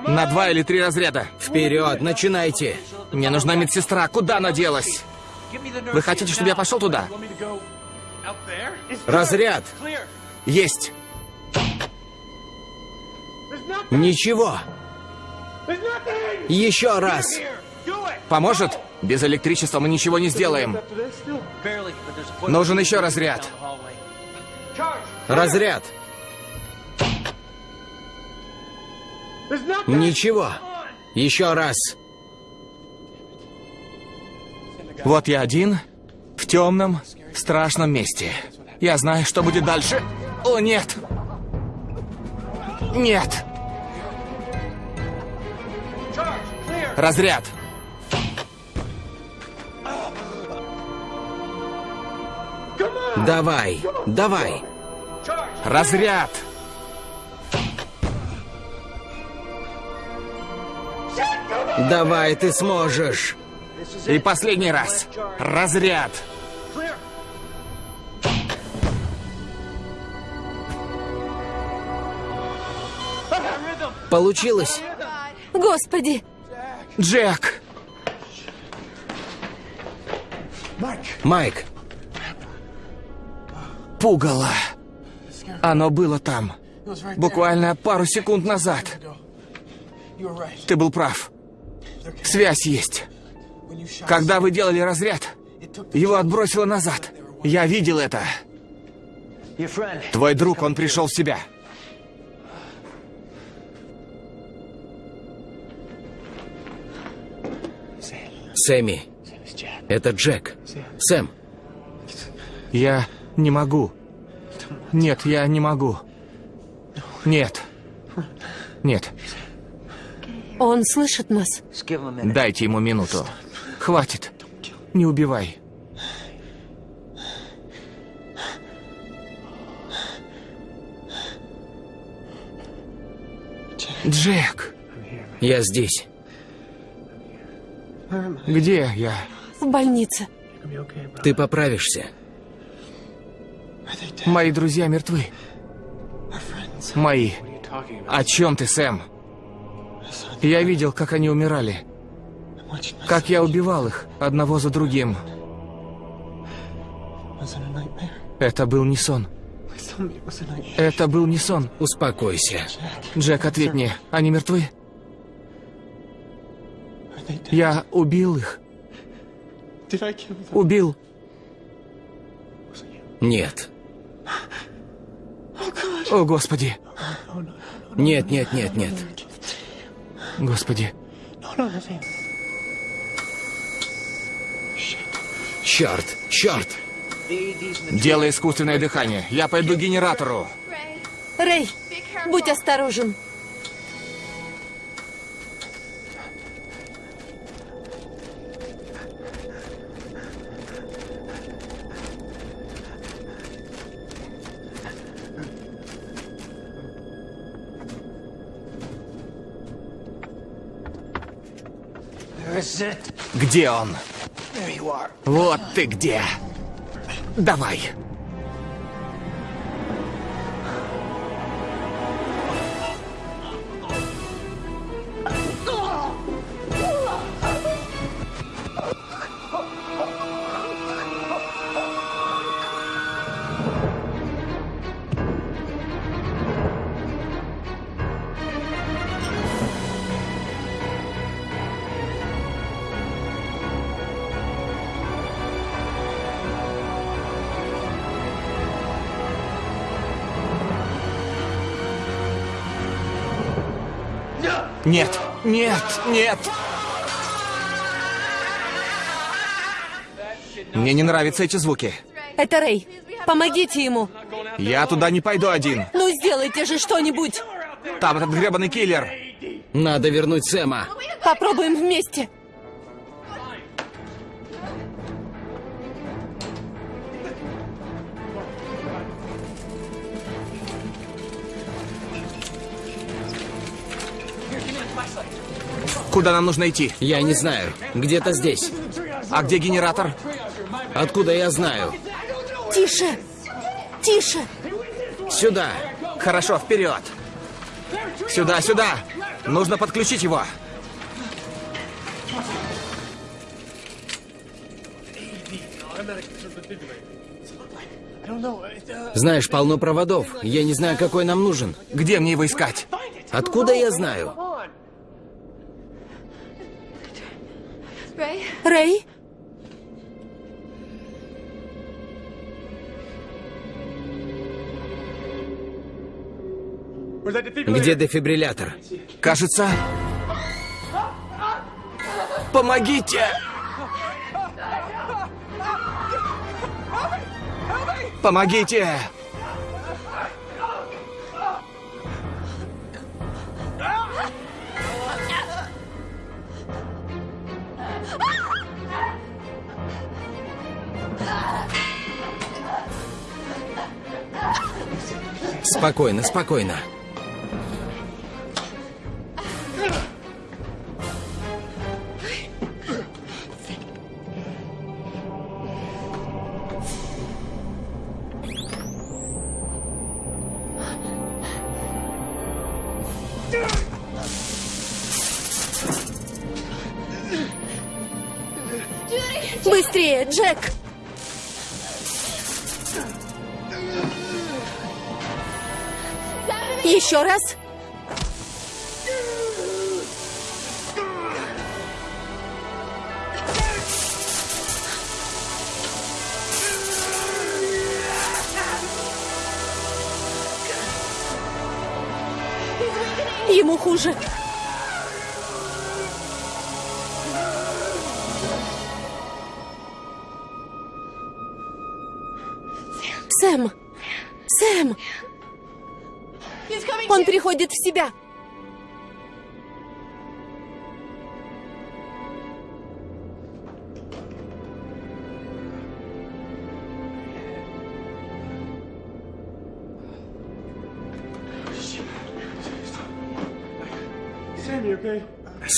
На два или три разряда. Вперед, начинайте. Мне нужна медсестра. Куда она делась? Вы хотите, чтобы я пошел туда? Разряд. Есть. Ничего. Еще раз. Поможет? Без электричества мы ничего не сделаем. Нужен еще разряд. Разряд. Ничего. Еще раз. Вот я один, в темном, страшном месте. Я знаю, что будет дальше. О, нет! Нет! Разряд! Давай, давай. Разряд! Давай, ты сможешь. И последний раз. Разряд! Получилось. Господи! Джек! Майк, Пугало. Оно было там. Буквально пару секунд назад. Ты был прав. Связь есть. Когда вы делали разряд, его отбросило назад. Я видел это. Твой друг, он пришел в себя. Сэмми. Это Джек. Сэм, Я не могу. Нет, я не могу. Нет. Нет. Он слышит нас. Дайте ему минуту. Хватит. Не убивай. Джек, я здесь. где я? В больнице. Ты поправишься. Мои друзья мертвы. Мои. О чем ты, Сэм? Я видел, как они умирали. Как я убивал их, одного за другим. Это был не сон. Это был не сон. Успокойся. Джек, ответь мне, они мертвы? Я убил их. Убил. Нет. О, Господи. Нет, нет, нет, нет. Господи. Черт, черт. Делай искусственное дыхание. Я пойду к генератору. Рэй, будь осторожен. Где он? Вот ты где. Давай. Нет, нет, нет. Мне не нравятся эти звуки. Это Рэй. Помогите ему. Я туда не пойду один. Ну, сделайте же что-нибудь. Там этот гребаный киллер. Надо вернуть Сэма. Попробуем вместе. Куда нам нужно идти? Я не знаю. Где-то здесь. А где генератор? Откуда я знаю? Тише. Тише. Сюда. Хорошо, вперед. Сюда, сюда. Нужно подключить его. Знаешь, полно проводов. Я не знаю, какой нам нужен. Где мне его искать? Откуда я знаю? Рэй? Где дефибриллятор? Кажется... Помогите! Помогите! Спокойно, спокойно.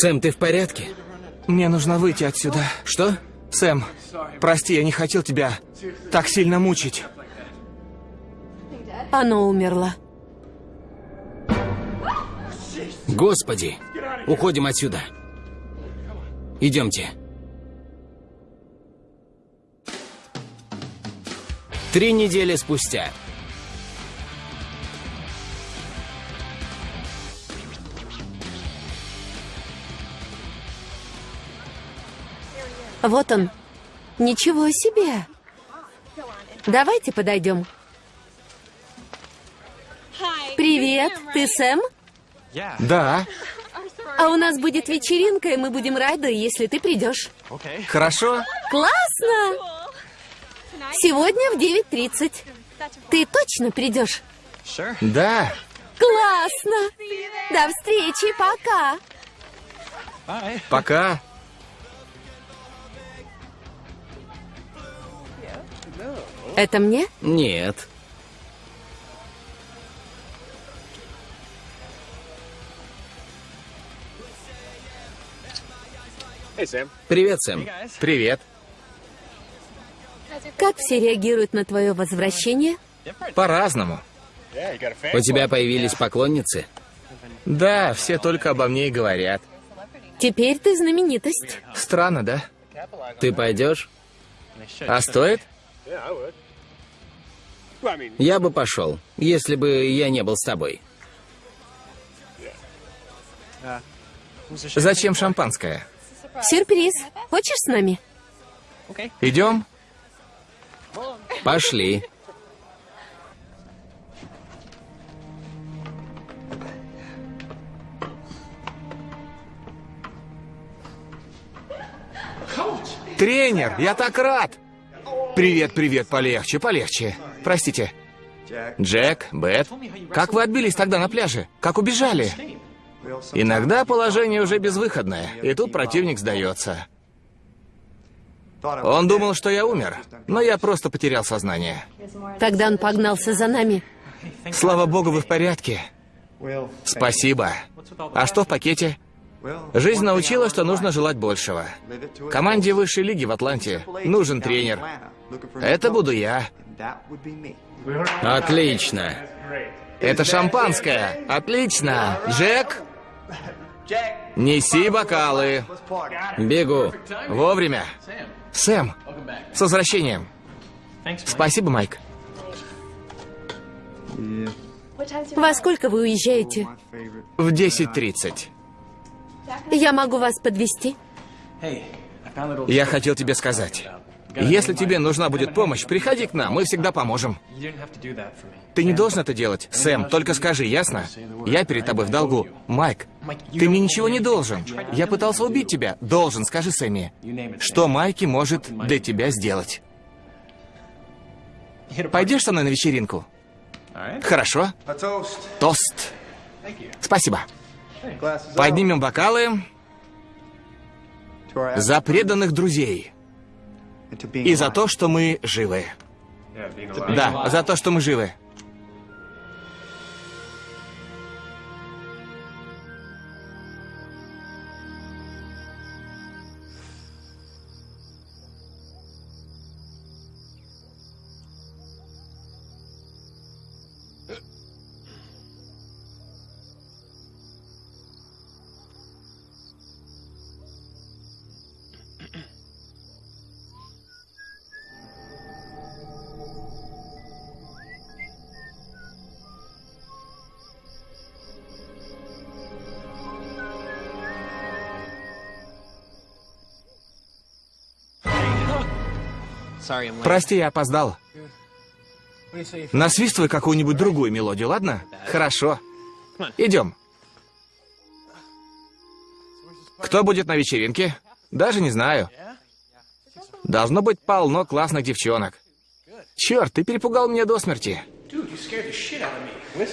Сэм, ты в порядке? Мне нужно выйти отсюда. Что? Сэм, прости, я не хотел тебя так сильно мучить. Оно умерло. Господи! Уходим отсюда. Идемте. Три недели спустя. Вот он. Ничего себе. Давайте подойдем. Привет, ты Сэм? Да, А у нас будет вечеринка, и мы будем рады, если ты придешь. хорошо. Классно! Сегодня в 9.30. Ты точно придешь? Да. Классно! До встречи, пока! Пока. Это мне? Нет. Привет, Сэм. Привет. Как все реагируют на твое возвращение? По-разному. У тебя появились поклонницы? Да, все только обо мне и говорят. Теперь ты знаменитость. Странно, да? Ты пойдешь? А стоит? Я бы пошел, если бы я не был с тобой. Зачем шампанское? Сюрприз. Хочешь с нами? Идем? Пошли. Тренер, я так рад! Привет, привет, полегче, полегче. Простите. Джек, Бет, как вы отбились тогда на пляже? Как убежали? Иногда положение уже безвыходное, и тут противник сдается. Он думал, что я умер, но я просто потерял сознание. Тогда он погнался за нами. Слава богу, вы в порядке. Спасибо. А что в пакете? Жизнь научила, что нужно желать большего. Команде высшей лиги в Атланте нужен тренер. Это буду я. Отлично. Это шампанское. Отлично. Джек, неси бокалы. Бегу. Вовремя. Сэм, с возвращением. Спасибо, Майк. Во сколько вы уезжаете? В 10.30. Я могу вас подвести. Я хотел тебе сказать. Если тебе нужна будет помощь, приходи к нам, мы всегда поможем. Ты не должен это делать, Сэм, только скажи, ясно? Я перед тобой в долгу. Майк, ты мне ничего не должен. Я пытался убить тебя. Должен, скажи Сэмми. Что Майки может для тебя сделать? Пойдешь со мной на вечеринку? Хорошо. Тост. Спасибо. Поднимем бокалы за преданных друзей. И за то, что мы живы. Да, за то, что мы живы. Прости, я опоздал. Насвистывай какую-нибудь другую мелодию, ладно? Хорошо. Идем. Кто будет на вечеринке? Даже не знаю. Должно быть полно классных девчонок. Черт, ты перепугал меня до смерти.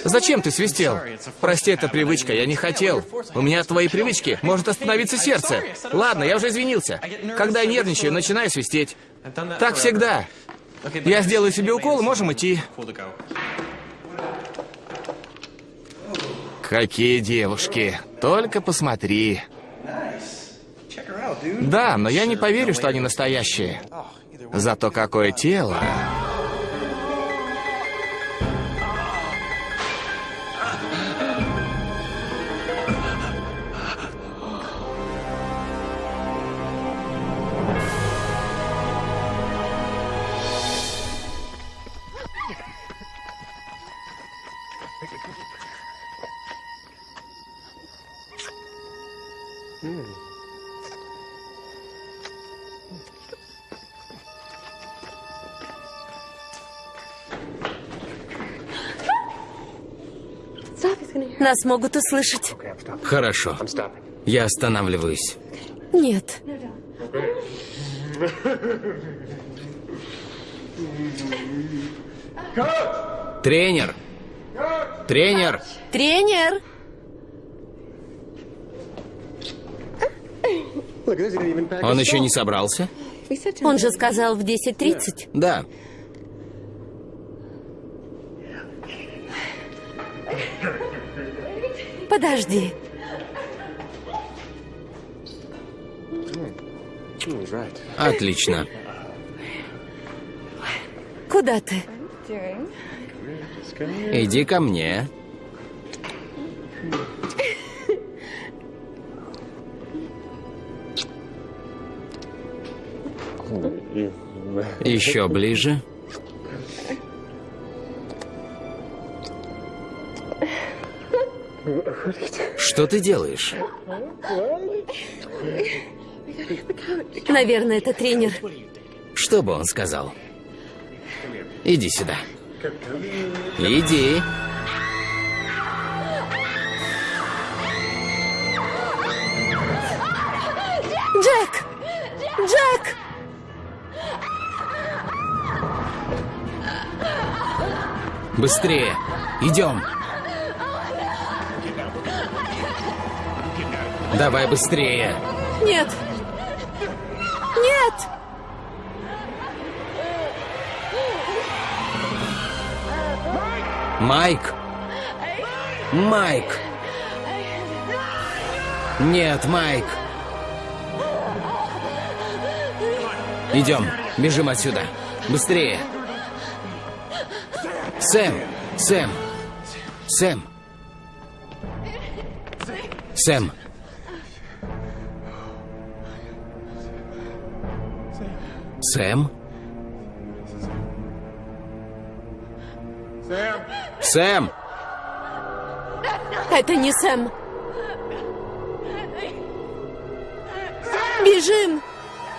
Зачем ты свистел? Прости, это привычка, я не хотел. У меня твоей привычки может остановиться сердце. Ладно, я уже извинился. Когда я нервничаю, начинаю свистеть. Так всегда. Я сделаю себе укол, и можем идти. Какие девушки. Только посмотри. Да, но я не поверю, что они настоящие. Зато какое тело. Нас могут услышать. Хорошо. Я останавливаюсь. Нет. Тренер! Тренер! Тренер! Он еще не собрался? Он же сказал в 10.30. Да. Подожди. Отлично. Куда ты? Иди ко мне. Еще ближе. Что ты делаешь? Наверное, это тренер. Что бы он сказал? Иди сюда. Иди. Джек! Джек! Быстрее. Идем. Давай быстрее. Нет! Нет! Майк. Майк. Нет, Майк. Идем, бежим отсюда. Быстрее. Сэм, Сэм, Сэм. Сэм. Сэм? Сэм! Это не Сэм. Бежим!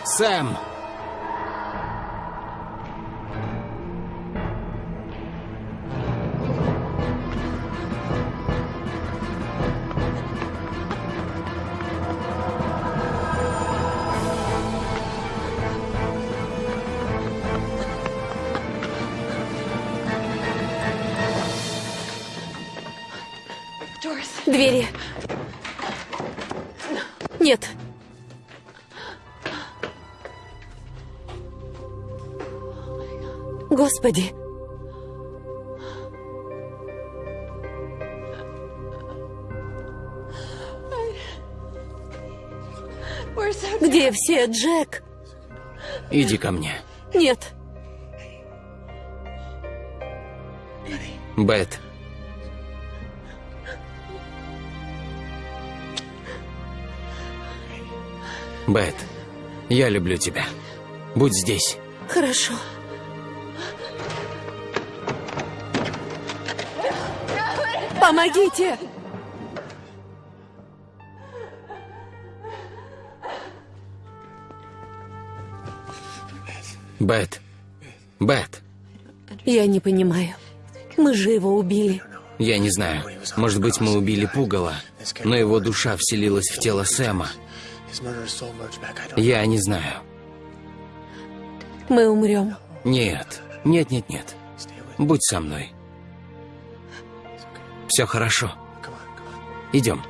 Сэм! Все, Джек? Иди ко мне. Нет. Бет. Бет, я люблю тебя. Будь здесь. Хорошо. Помогите! Бет. Бет. Я не понимаю. Мы же его убили. Я не знаю. Может быть, мы убили Пугала, но его душа вселилась в тело Сэма. Я не знаю. Мы умрем. Нет. Нет, нет, нет. Будь со мной. Все хорошо. Идем.